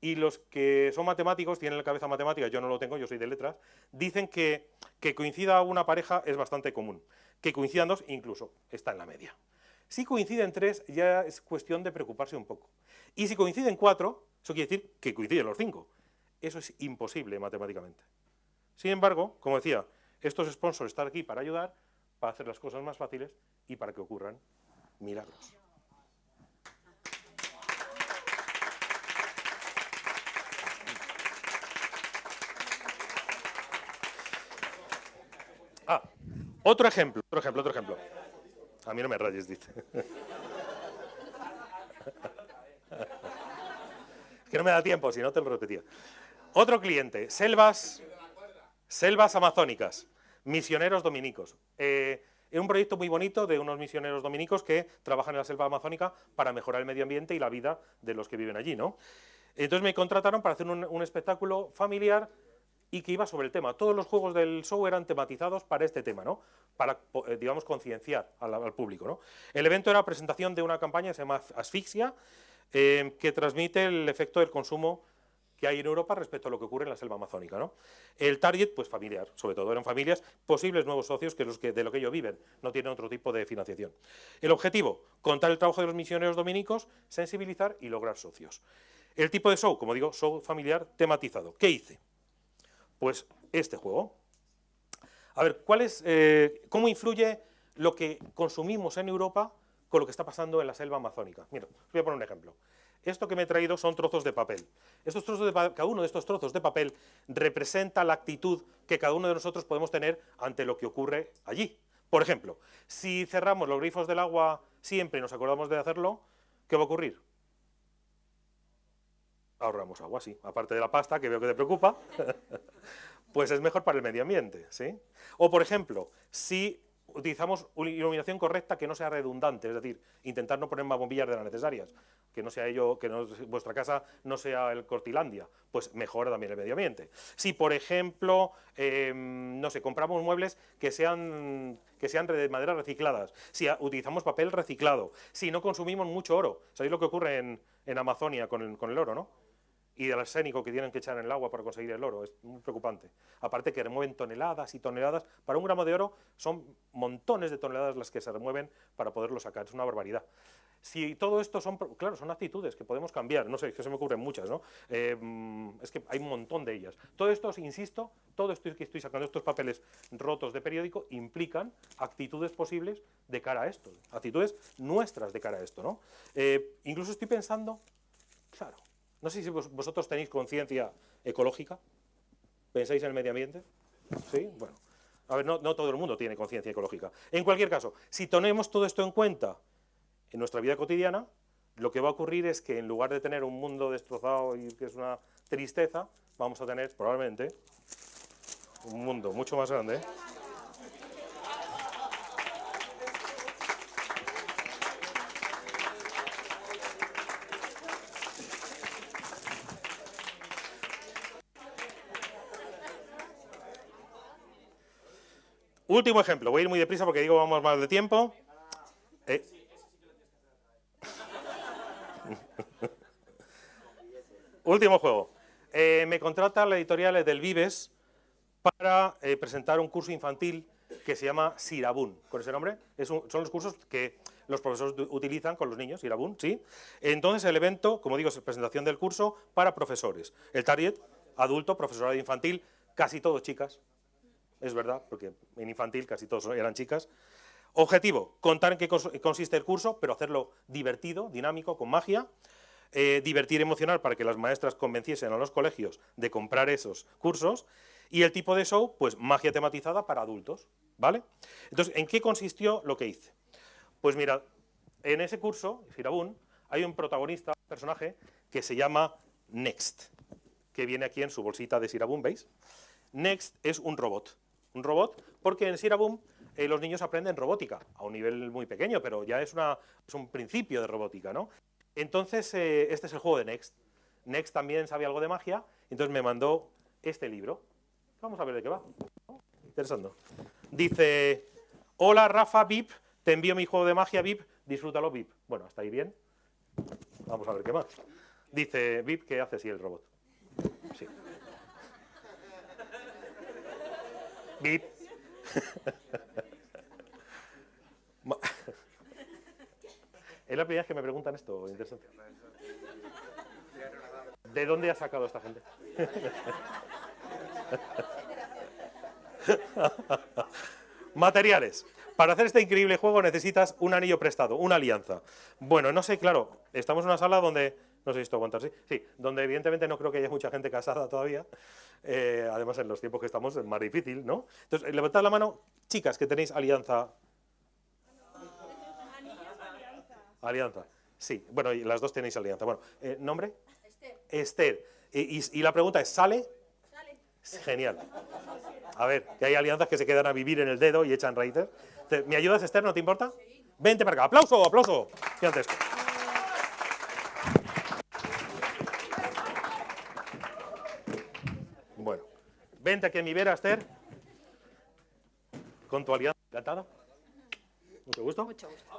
Y los que son matemáticos, tienen la cabeza matemática, yo no lo tengo, yo soy de letras, dicen que, que coincida una pareja es bastante común. Que coincidan dos, incluso, está en la media. Si coinciden tres, ya es cuestión de preocuparse un poco. Y si coinciden cuatro, eso quiere decir que coinciden los cinco. Eso es imposible matemáticamente. Sin embargo, como decía, estos sponsors están aquí para ayudar, para hacer las cosas más fáciles y para que ocurran milagros. Ah, otro ejemplo, otro ejemplo, otro ejemplo. A mí no me rayes, dice. Es que no me da tiempo, si no te lo repetía. Otro cliente, selvas, selvas amazónicas, misioneros dominicos. Eh, es un proyecto muy bonito de unos misioneros dominicos que trabajan en la selva amazónica para mejorar el medio ambiente y la vida de los que viven allí, ¿no? Entonces me contrataron para hacer un, espectáculo familiar y que iba sobre el tema. Todos los juegos del show eran tematizados para este tema, ¿no? Para, eh, digamos, concienciar al, público, ¿no? El evento era presentación de una campaña que se llama Asfixia, eh, que transmite el efecto del consumo que hay en Europa respecto a lo que ocurre en la selva amazónica. ¿no? El target, pues familiar, sobre todo eran familias, posibles nuevos socios que los que de lo que ellos viven, no tienen otro tipo de financiación. El objetivo, contar el trabajo de los misioneros dominicos, sensibilizar y lograr socios. El tipo de show, como digo, show familiar tematizado. ¿Qué hice? Pues este juego. A ver, ¿cuál es, eh, ¿cómo influye lo que consumimos en Europa con lo que está pasando en la selva amazónica? Mira, os voy a poner un ejemplo. Esto que me he traído son trozos de papel. Estos trozos de cada uno de estos trozos de papel representa la actitud que cada uno de nosotros podemos tener ante lo que ocurre allí. Por ejemplo, si cerramos los grifos del agua siempre y nos acordamos de hacerlo, ¿qué va a ocurrir? Ahorramos agua, sí. Aparte de la pasta, que veo que te preocupa, pues es mejor para el medio ambiente, ¿sí? O, por ejemplo, si utilizamos una iluminación correcta que no sea redundante, es decir, intentar no poner más bombillas de las necesarias, que no sea ello, que vuestra casa no sea el Cortilandia, pues mejora también el medio ambiente. Si, por ejemplo, em, no sé, compramos muebles que sean, que sean de madera recicladas, si utilizamos papel reciclado, si no consumimos mucho oro, ¿sabéis lo que ocurre en, en Amazonia con el, con el oro, no? Y del arsénico que tienen que echar en el agua para conseguir el oro. Es muy preocupante. Aparte que remueven toneladas y toneladas. Para un gramo de oro son montones de toneladas las que se remueven para poderlo sacar. Es una barbaridad. Si todo esto son, claro, son actitudes que podemos cambiar, no sé, es que se me ocurren muchas, ¿no? Eh, es que hay un montón de ellas. Todo esto, insisto, todo esto que estoy sacando, estos papeles rotos de periódico, implican actitudes posibles de cara a esto, actitudes nuestras de cara a esto, ¿no? Eh, incluso estoy pensando, claro, no sé si vosotros tenéis conciencia ecológica, pensáis en el medio ambiente, ¿sí? Bueno, a ver, no, todo el mundo tiene conciencia ecológica. En cualquier caso, si tenemos todo esto en cuenta en nuestra vida cotidiana, lo que va a ocurrir es que en lugar de tener un mundo destrozado y que es una tristeza, vamos a tener probablemente un mundo mucho más grande. Último ejemplo, voy a ir muy deprisa porque digo vamos más de tiempo. Eh. Último juego. Eh, me contrata la editorial del Vives para eh, presentar un curso infantil que se llama Sirabun. ¿Con ese nombre? son los cursos que los profesores utilizan con los niños, Sirabun, ¿sí? Entonces el evento, como digo, es presentación del curso para profesores. El target, adulto, profesorado infantil, casi todos chicas, es verdad, porque en infantil casi todos eran chicas. Objetivo, contar en qué consiste el curso, pero hacerlo divertido, dinámico, con magia. Eh, divertir emocional para que las maestras convenciesen a los colegios de comprar esos cursos. Y el tipo de show, pues magia tematizada para adultos, ¿vale? Entonces, ¿en qué consistió lo que hice? Pues mira, en ese curso, Firabun, hay un protagonista, un personaje, que se llama Next, que viene aquí en su bolsita de Sirabun, ¿veis? Next es un robot un robot, porque en Siraboom eh, los niños aprenden robótica, a un nivel muy pequeño, pero ya es, una, es un principio de robótica, ¿no? Entonces, eh, este es el juego de Next. Next también sabe algo de magia, entonces me mandó este libro. Vamos a ver de qué va. Interesante. Dice, hola Rafa VIP, te envío mi juego de magia VIP, disfrútalo VIP. Bueno, hasta ahí bien. Vamos a ver qué más. Dice, VIP, ¿qué hace así el robot? Sí. Ma- es la primera vez que me preguntan esto, interesante. ¿De dónde ha sacado esta gente? Materiales. Para hacer este increíble juego necesitas un anillo prestado, una alianza. Bueno, no sé, claro, estamos en una sala donde, no sé si esto aguantar, sí, sí, donde evidentemente no creo que haya mucha gente casada todavía. Eh, además, en los tiempos que estamos es más difícil, ¿no? Entonces, levantad la mano, chicas, que tenéis alianza. Alianza. Sí, bueno, y las dos tenéis alianza. Bueno, eh, ¿nombre? Esther. Esther. Y, y- y la pregunta es, ¿sale? Sale. Genial. A ver, que hay alianzas que se quedan a vivir en el dedo y echan raíces. ¿Me ayudas, Esther? ¿No te importa? Vente para acá. ¡Aplauso, aplauso! Gigantesco. Bueno, vente aquí a mi vera, Esther. Con tu alianza encantada. Mucho gusto. Mucho gusto.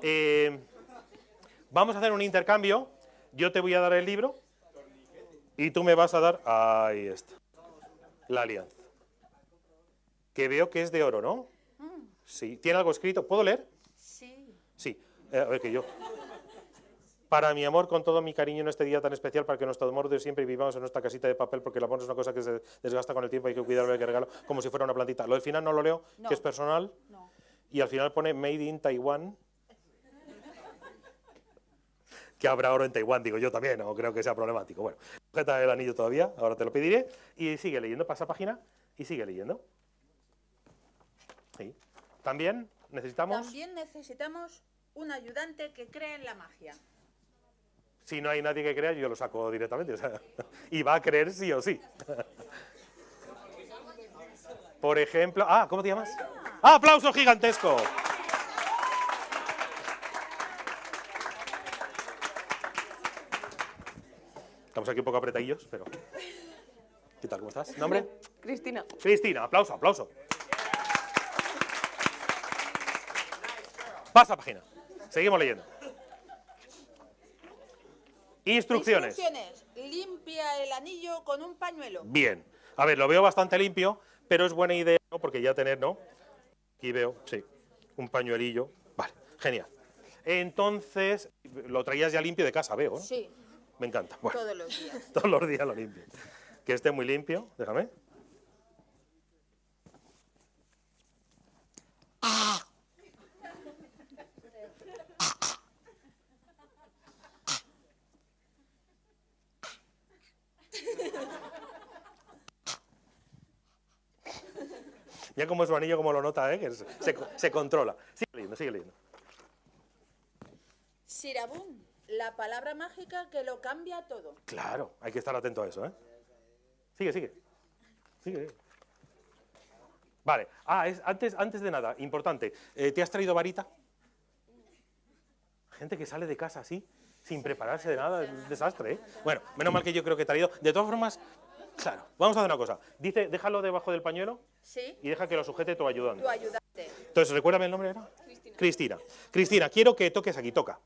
vamos a hacer un intercambio. Yo te voy a dar el libro y tú me vas a dar. Ahí está. La alianza. Que veo que es de oro, ¿no? Sí. ¿Tiene algo escrito? ¿Puedo leer? Sí. Sí. Eh, a ver que yo. Para mi amor, con todo mi cariño en este día tan especial, para que nuestro amor de siempre vivamos en nuestra casita de papel, porque el amor es una cosa que se desgasta con el tiempo, hay que cuidarlo, hay que regalo, como si fuera una plantita. Lo del final no lo leo, No. que es personal, No. y al final pone Made in Taiwan. Que habrá oro en Taiwán, digo yo también, no creo que sea problemático. Bueno, sujeta el anillo todavía, ahora te lo pediré, y sigue leyendo, pasa página, y sigue leyendo. Sí. También necesitamos... También necesitamos un ayudante que crea en la magia. Si no hay nadie que crea, yo lo saco directamente. o sea, y va a creer sí o sí. Por ejemplo... Ah, ¿cómo te llamas? ¡Ah, aplauso gigantesco! Estamos aquí un poco apretadillos, pero... ¿Qué tal? ¿Cómo estás? ¿Nombre? Cristina. Cristina, aplauso, aplauso. Pasa página. Seguimos leyendo. Instrucciones. Instrucciones. Limpia el anillo con un pañuelo. Bien. A ver, lo veo bastante limpio, pero es buena idea, ¿no? Porque ya tener, ¿no? Aquí veo, sí, un pañuelillo. Vale, genial. Entonces, lo traías ya limpio de casa, veo, ¿no? Sí, Me encanta. Bueno, todos los días. todos los días lo limpio. Que esté muy limpio, déjame. Ya como es su anillo, como lo nota, ¿eh? Que se, se- se controla. Sigue leyendo, sigue leyendo. Sirabún, la palabra mágica que lo cambia todo. Claro, hay que estar atento a eso, ¿eh? Sigue, sigue. Sigue. Vale. Ah, es, antes, antes de nada, importante. eh, ¿Te has traído varita? Gente que sale de casa así, sin prepararse de nada, es un desastre, ¿eh? Bueno, menos mal que yo creo que he traído. De todas formas, claro, vamos a hacer una cosa. Dice, déjalo debajo del pañuelo ¿Sí? y deja que lo sujete tu ayudante. Tu ayudante. Entonces, recuérdame el nombre, ¿era? Cristina. Cristina, quiero que toques aquí, toca.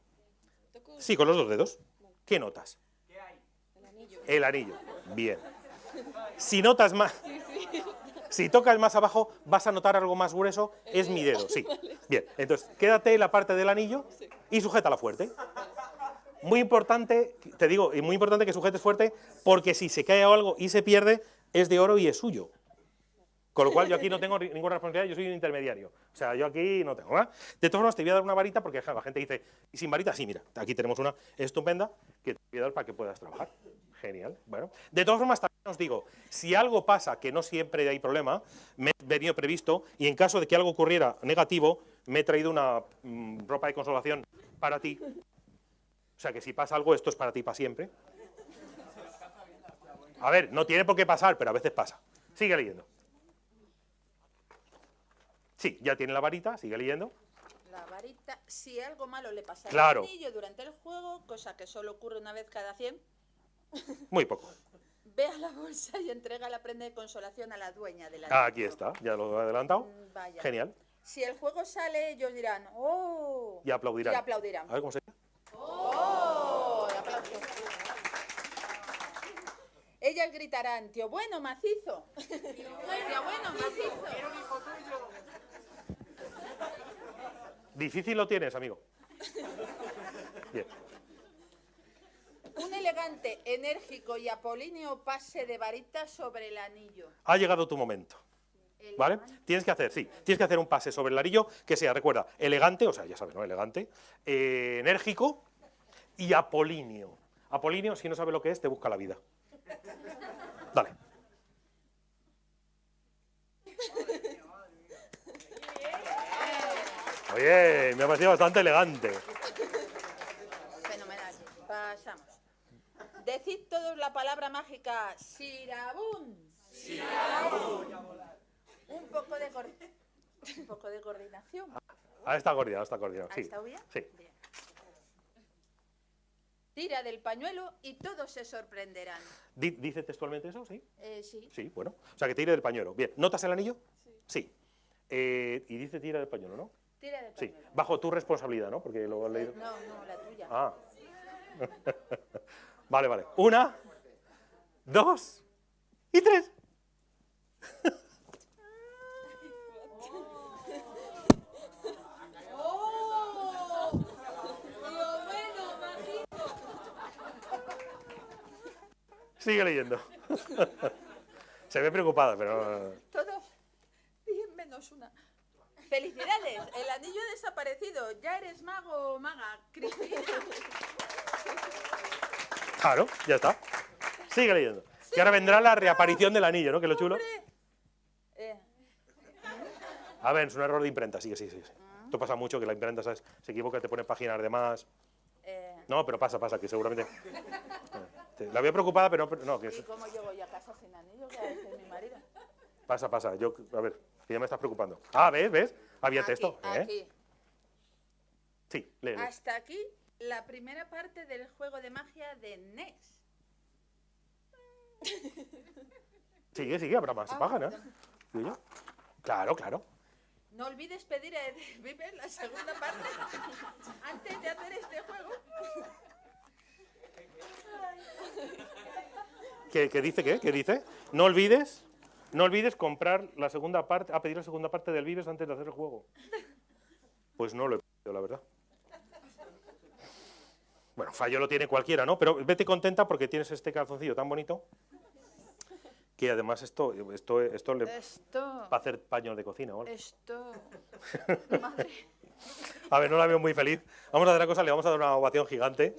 Sí, con los dos dedos. ¿Qué notas? El anillo. Bien. Si notas más, si tocas más abajo, vas a notar algo más grueso, es mi dedo, sí. Bien, entonces, quédate en la parte del anillo y sujétala fuerte. Muy importante, te digo, y muy importante que sujetes fuerte, porque si se cae algo y se pierde, es de oro y es suyo. Con lo cual yo aquí no tengo ninguna responsabilidad, yo soy un intermediario. O sea, yo aquí no tengo. ¿verdad? De todas formas, te voy a dar una varita porque la gente dice, ¿y sin varita? Sí, mira, aquí tenemos una estupenda que te voy a dar para que puedas trabajar. Genial. Bueno, de todas formas, también os digo, si algo pasa, que no siempre hay problema, me he venido previsto y en caso de que algo ocurriera negativo, me he traído una mm, ropa de consolación para ti. O sea, que si pasa algo, esto es para ti para siempre. A ver, no tiene por qué pasar, pero a veces pasa. Sigue leyendo. Sí, ya tiene la varita, sigue leyendo. La varita, si algo malo le pasa Claro. al anillo durante el juego, cosa que solo ocurre una vez cada 100, Muy poco. ve a la bolsa y entrega la prenda de consolación a la dueña de la Ah, aquí está, ya lo he adelantado. Vaya. Genial. Si el juego sale, ellos dirán, ¡oh! Y aplaudirán. Y aplaudirán. A ver cómo se ¡Oh! Ellas gritarán, tío bueno, macizo. Tío bueno, macizo. Difícil lo tienes, amigo. Bien. Un elegante, enérgico y apolíneo pase de varita sobre el anillo. Ha llegado tu momento. ¿Vale? Tienes que hacer, sí, tienes que hacer un pase sobre el anillo que sea, recuerda, elegante, o sea, ya sabes, ¿no? Elegante, eh, enérgico y apolíneo. Apolíneo, si no sabe lo que es, te busca la vida. Dale. Oye, me ha parecido bastante elegante. Fenomenal. Pasamos. Decid todos la palabra mágica Sirabun. Un poco de un poco de coordinación. Ah, está coordinado, está coordinado, ¿Ha sí. estado bien? Sí. Tira del pañuelo y todos se sorprenderán. Di- ¿Dice textualmente eso? Sí. Eh, sí. Sí, bueno. O sea, que tire del pañuelo. Bien. ¿Notas el anillo? Sí. Eh, y dice tira del pañuelo, ¿no? Tira del Sí. pañuelo. Bajo tu responsabilidad, ¿no? Porque lo has leído. No, no, la tuya. Ah. vale, vale. Una, dos y tres. Sigue leyendo. Se ve preocupada, pero... Todos. Bien menos una. Felicidades, el anillo ha desaparecido. Ya eres mago o maga, Cristina. Claro, ya está. Sigue leyendo. Que ahora vendrá la reaparición del anillo, ¿no? Que es lo chulo. Eh, A ver, es un error de imprenta, sí, sí, sí. sí. Esto pasa mucho, que la imprenta ¿sabes? se equivoca, te pone páginas de más. eh, No, pero pasa, pasa, que seguramente... Te- La veo preocupada, pero no, pero no, que ¿Y es- cómo llego yo a casa sin anillo? Que ha de ser mi marido. pasa, pasa. Yo, a ver, que ya me estás preocupando. Ah, ¿ves? ¿Ves? Había Aquí, texto. ¿eh? aquí. Sí, lee. Hasta aquí la primera parte del juego de magia de NES. Sigue, sigue, habrá más Ah, páginas. Claro, claro. No olvides pedir a Edith Viver la segunda parte antes de hacer este juego. ¿Qué, qué dice qué? ¿Qué dice? No olvides, no olvides comprar la segunda parte, a pedir la segunda parte del Vives antes de hacer el juego. Pues no lo he pedido, la verdad. Bueno, fallo lo tiene cualquiera, ¿no? Pero vete contenta porque tienes este calzoncillo tan bonito que además esto, esto, esto le va Esto. a hacer paños de cocina, ¿vale? Esto. Madre. A ver, no la veo muy feliz. Vamos a hacer una cosa, le vamos a dar una ovación gigante.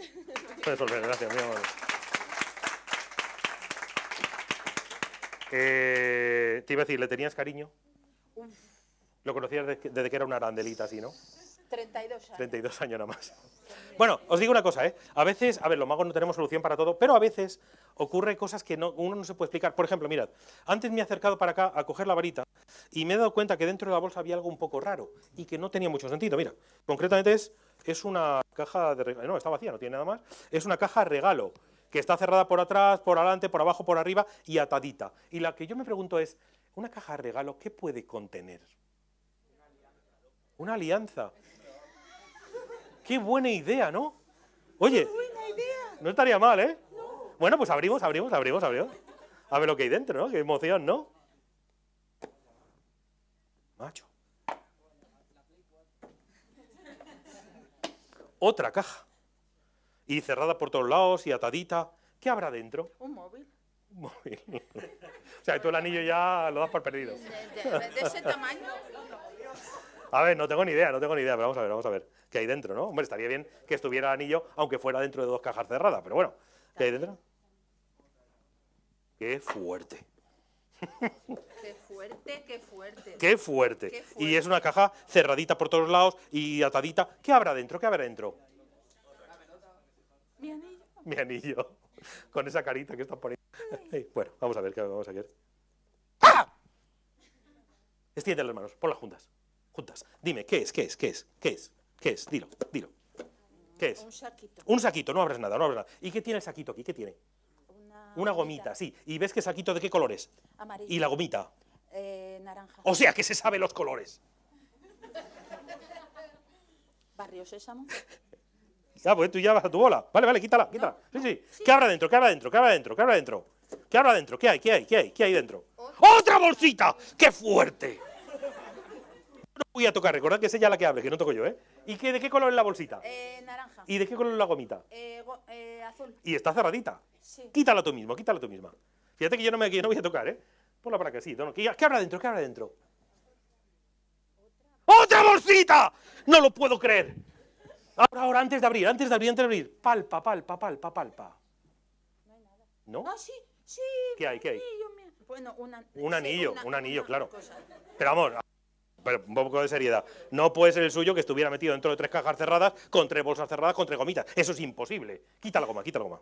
Gracias, mi amor. Eh, te iba a decir, ¿le tenías cariño? Uf, Lo conocías desde que, desde que era una arandelita así, ¿no? 32 años. 32 años nada más. Bueno, os digo una cosa, ¿eh? A veces, a ver, los magos no tenemos solución para todo, pero a veces ocurre cosas que no, uno no se puede explicar. Por ejemplo, mirad, antes me he acercado para acá a coger la varita y me he dado cuenta que dentro de la bolsa había algo un poco raro y que no tenía mucho sentido. Mira, concretamente es, es una caja de regalo. No, está vacía, no tiene nada más. Es una caja regalo que está cerrada por atrás, por adelante, por abajo, por arriba y atadita. Y la que yo me pregunto es, ¿una caja de regalo qué puede contener? Una alianza. Qué buena idea, ¿no? Oye, no estaría mal, ¿eh? Bueno, pues abrimos, abrimos, abrimos, abrimos. A ver lo que hay dentro, ¿no? Qué emoción, ¿no? Macho. Otra caja. Y cerrada por todos lados y atadita. ¿Qué habrá dentro? Un móvil. Un móvil. o sea, tú el anillo ya lo das por perdido. De, de- de ese tamaño. A ver, no tengo ni idea, no tengo ni idea, pero vamos a ver, vamos a ver. ¿Qué hay dentro, no? Hombre, estaría bien que estuviera el anillo, aunque fuera dentro de dos cajas cerradas, pero bueno, ¿qué hay dentro? Qué fuerte, Qué fuerte, qué fuerte. qué fuerte. Qué Y es una caja cerradita por todos lados y atadita. ¿Qué habrá dentro? ¿Qué habrá dentro? Mi anillo. Mi anillo, con esa carita que estás poniendo. Ey, bueno, vamos a ver qué vamos a ver. ¡Ah! Extiende las manos, ponlas juntas. Juntas. Dime, ¿qué es? ¿Qué es? ¿Qué es? ¿Qué es? ¿Qué es? Dilo, dilo. ¿Qué es? Un saquito. Un saquito, no abres nada, no abres nada. ¿Y qué tiene el saquito aquí? ¿Qué tiene? Una, Una gomita, sí. ¿Y ves qué saquito de qué colores? Amarillo. ¿Y la gomita? Eh, naranja. O sea, que se sabe los colores. Barrio Sésamo. Ya, pues tú ya vas a tu bola. Vale, vale, quítala, quítala. Sí, sí. ¿Qué habrá dentro? ¿Qué habrá dentro? ¿Qué habrá dentro? ¿Qué habrá dentro? ¿Qué habrá dentro? ¿Qué hay? ¿Qué hay? ¿Qué hay? ¿Qué hay dentro? ¡Otra bolsita! ¡Qué fuerte! No voy a tocar, recordad que es ella la que abre, que no toco yo, ¿eh? ¿Y qué, de qué color es la bolsita? Eh, naranja. ¿Y de qué color es la gomita? Eh, go- eh, azul. Y está cerradita. Sí. Quítala tú mismo, quítala tú misma. Fíjate que yo no, me, que yo no voy a tocar, ¿eh? Ponla para acá, sí. no, no, ¿Qué, qué habrá dentro? ¿Qué habrá dentro? ¡Otra bolsita! No lo puedo creer. Ahora, ahora, antes de abrir, antes de abrir, antes de abrir. Palpa, palpa, palpa, palpa. ¿No? Ah, sí, sí. ¿Qué hay? ¿Qué hay? Bueno, una, Un anillo, una- un anillo, una claro. cosa. Pero vamos, pero un poco de seriedad. No puede ser el suyo que estuviera metido dentro de tres cajas cerradas, con tres bolsas cerradas, con tres gomitas. Eso es imposible. Quita la goma, quita la goma.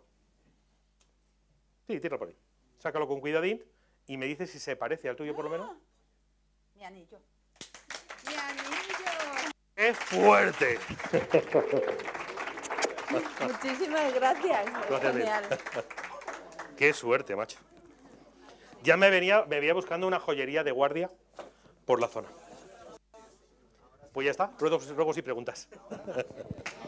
Sí, tíralo por ahí. Sácalo con cuidadín y me dices si se parece al tuyo por lo menos. Mi anillo. Mi anillo. ¡Qué fuerte! Muchísimas gracias. Gracias. Genial. ¡Qué suerte, macho! Ya me venía, me venía buscando una joyería de guardia por la zona. Pues ya está, ruegos, ruegos y preguntas.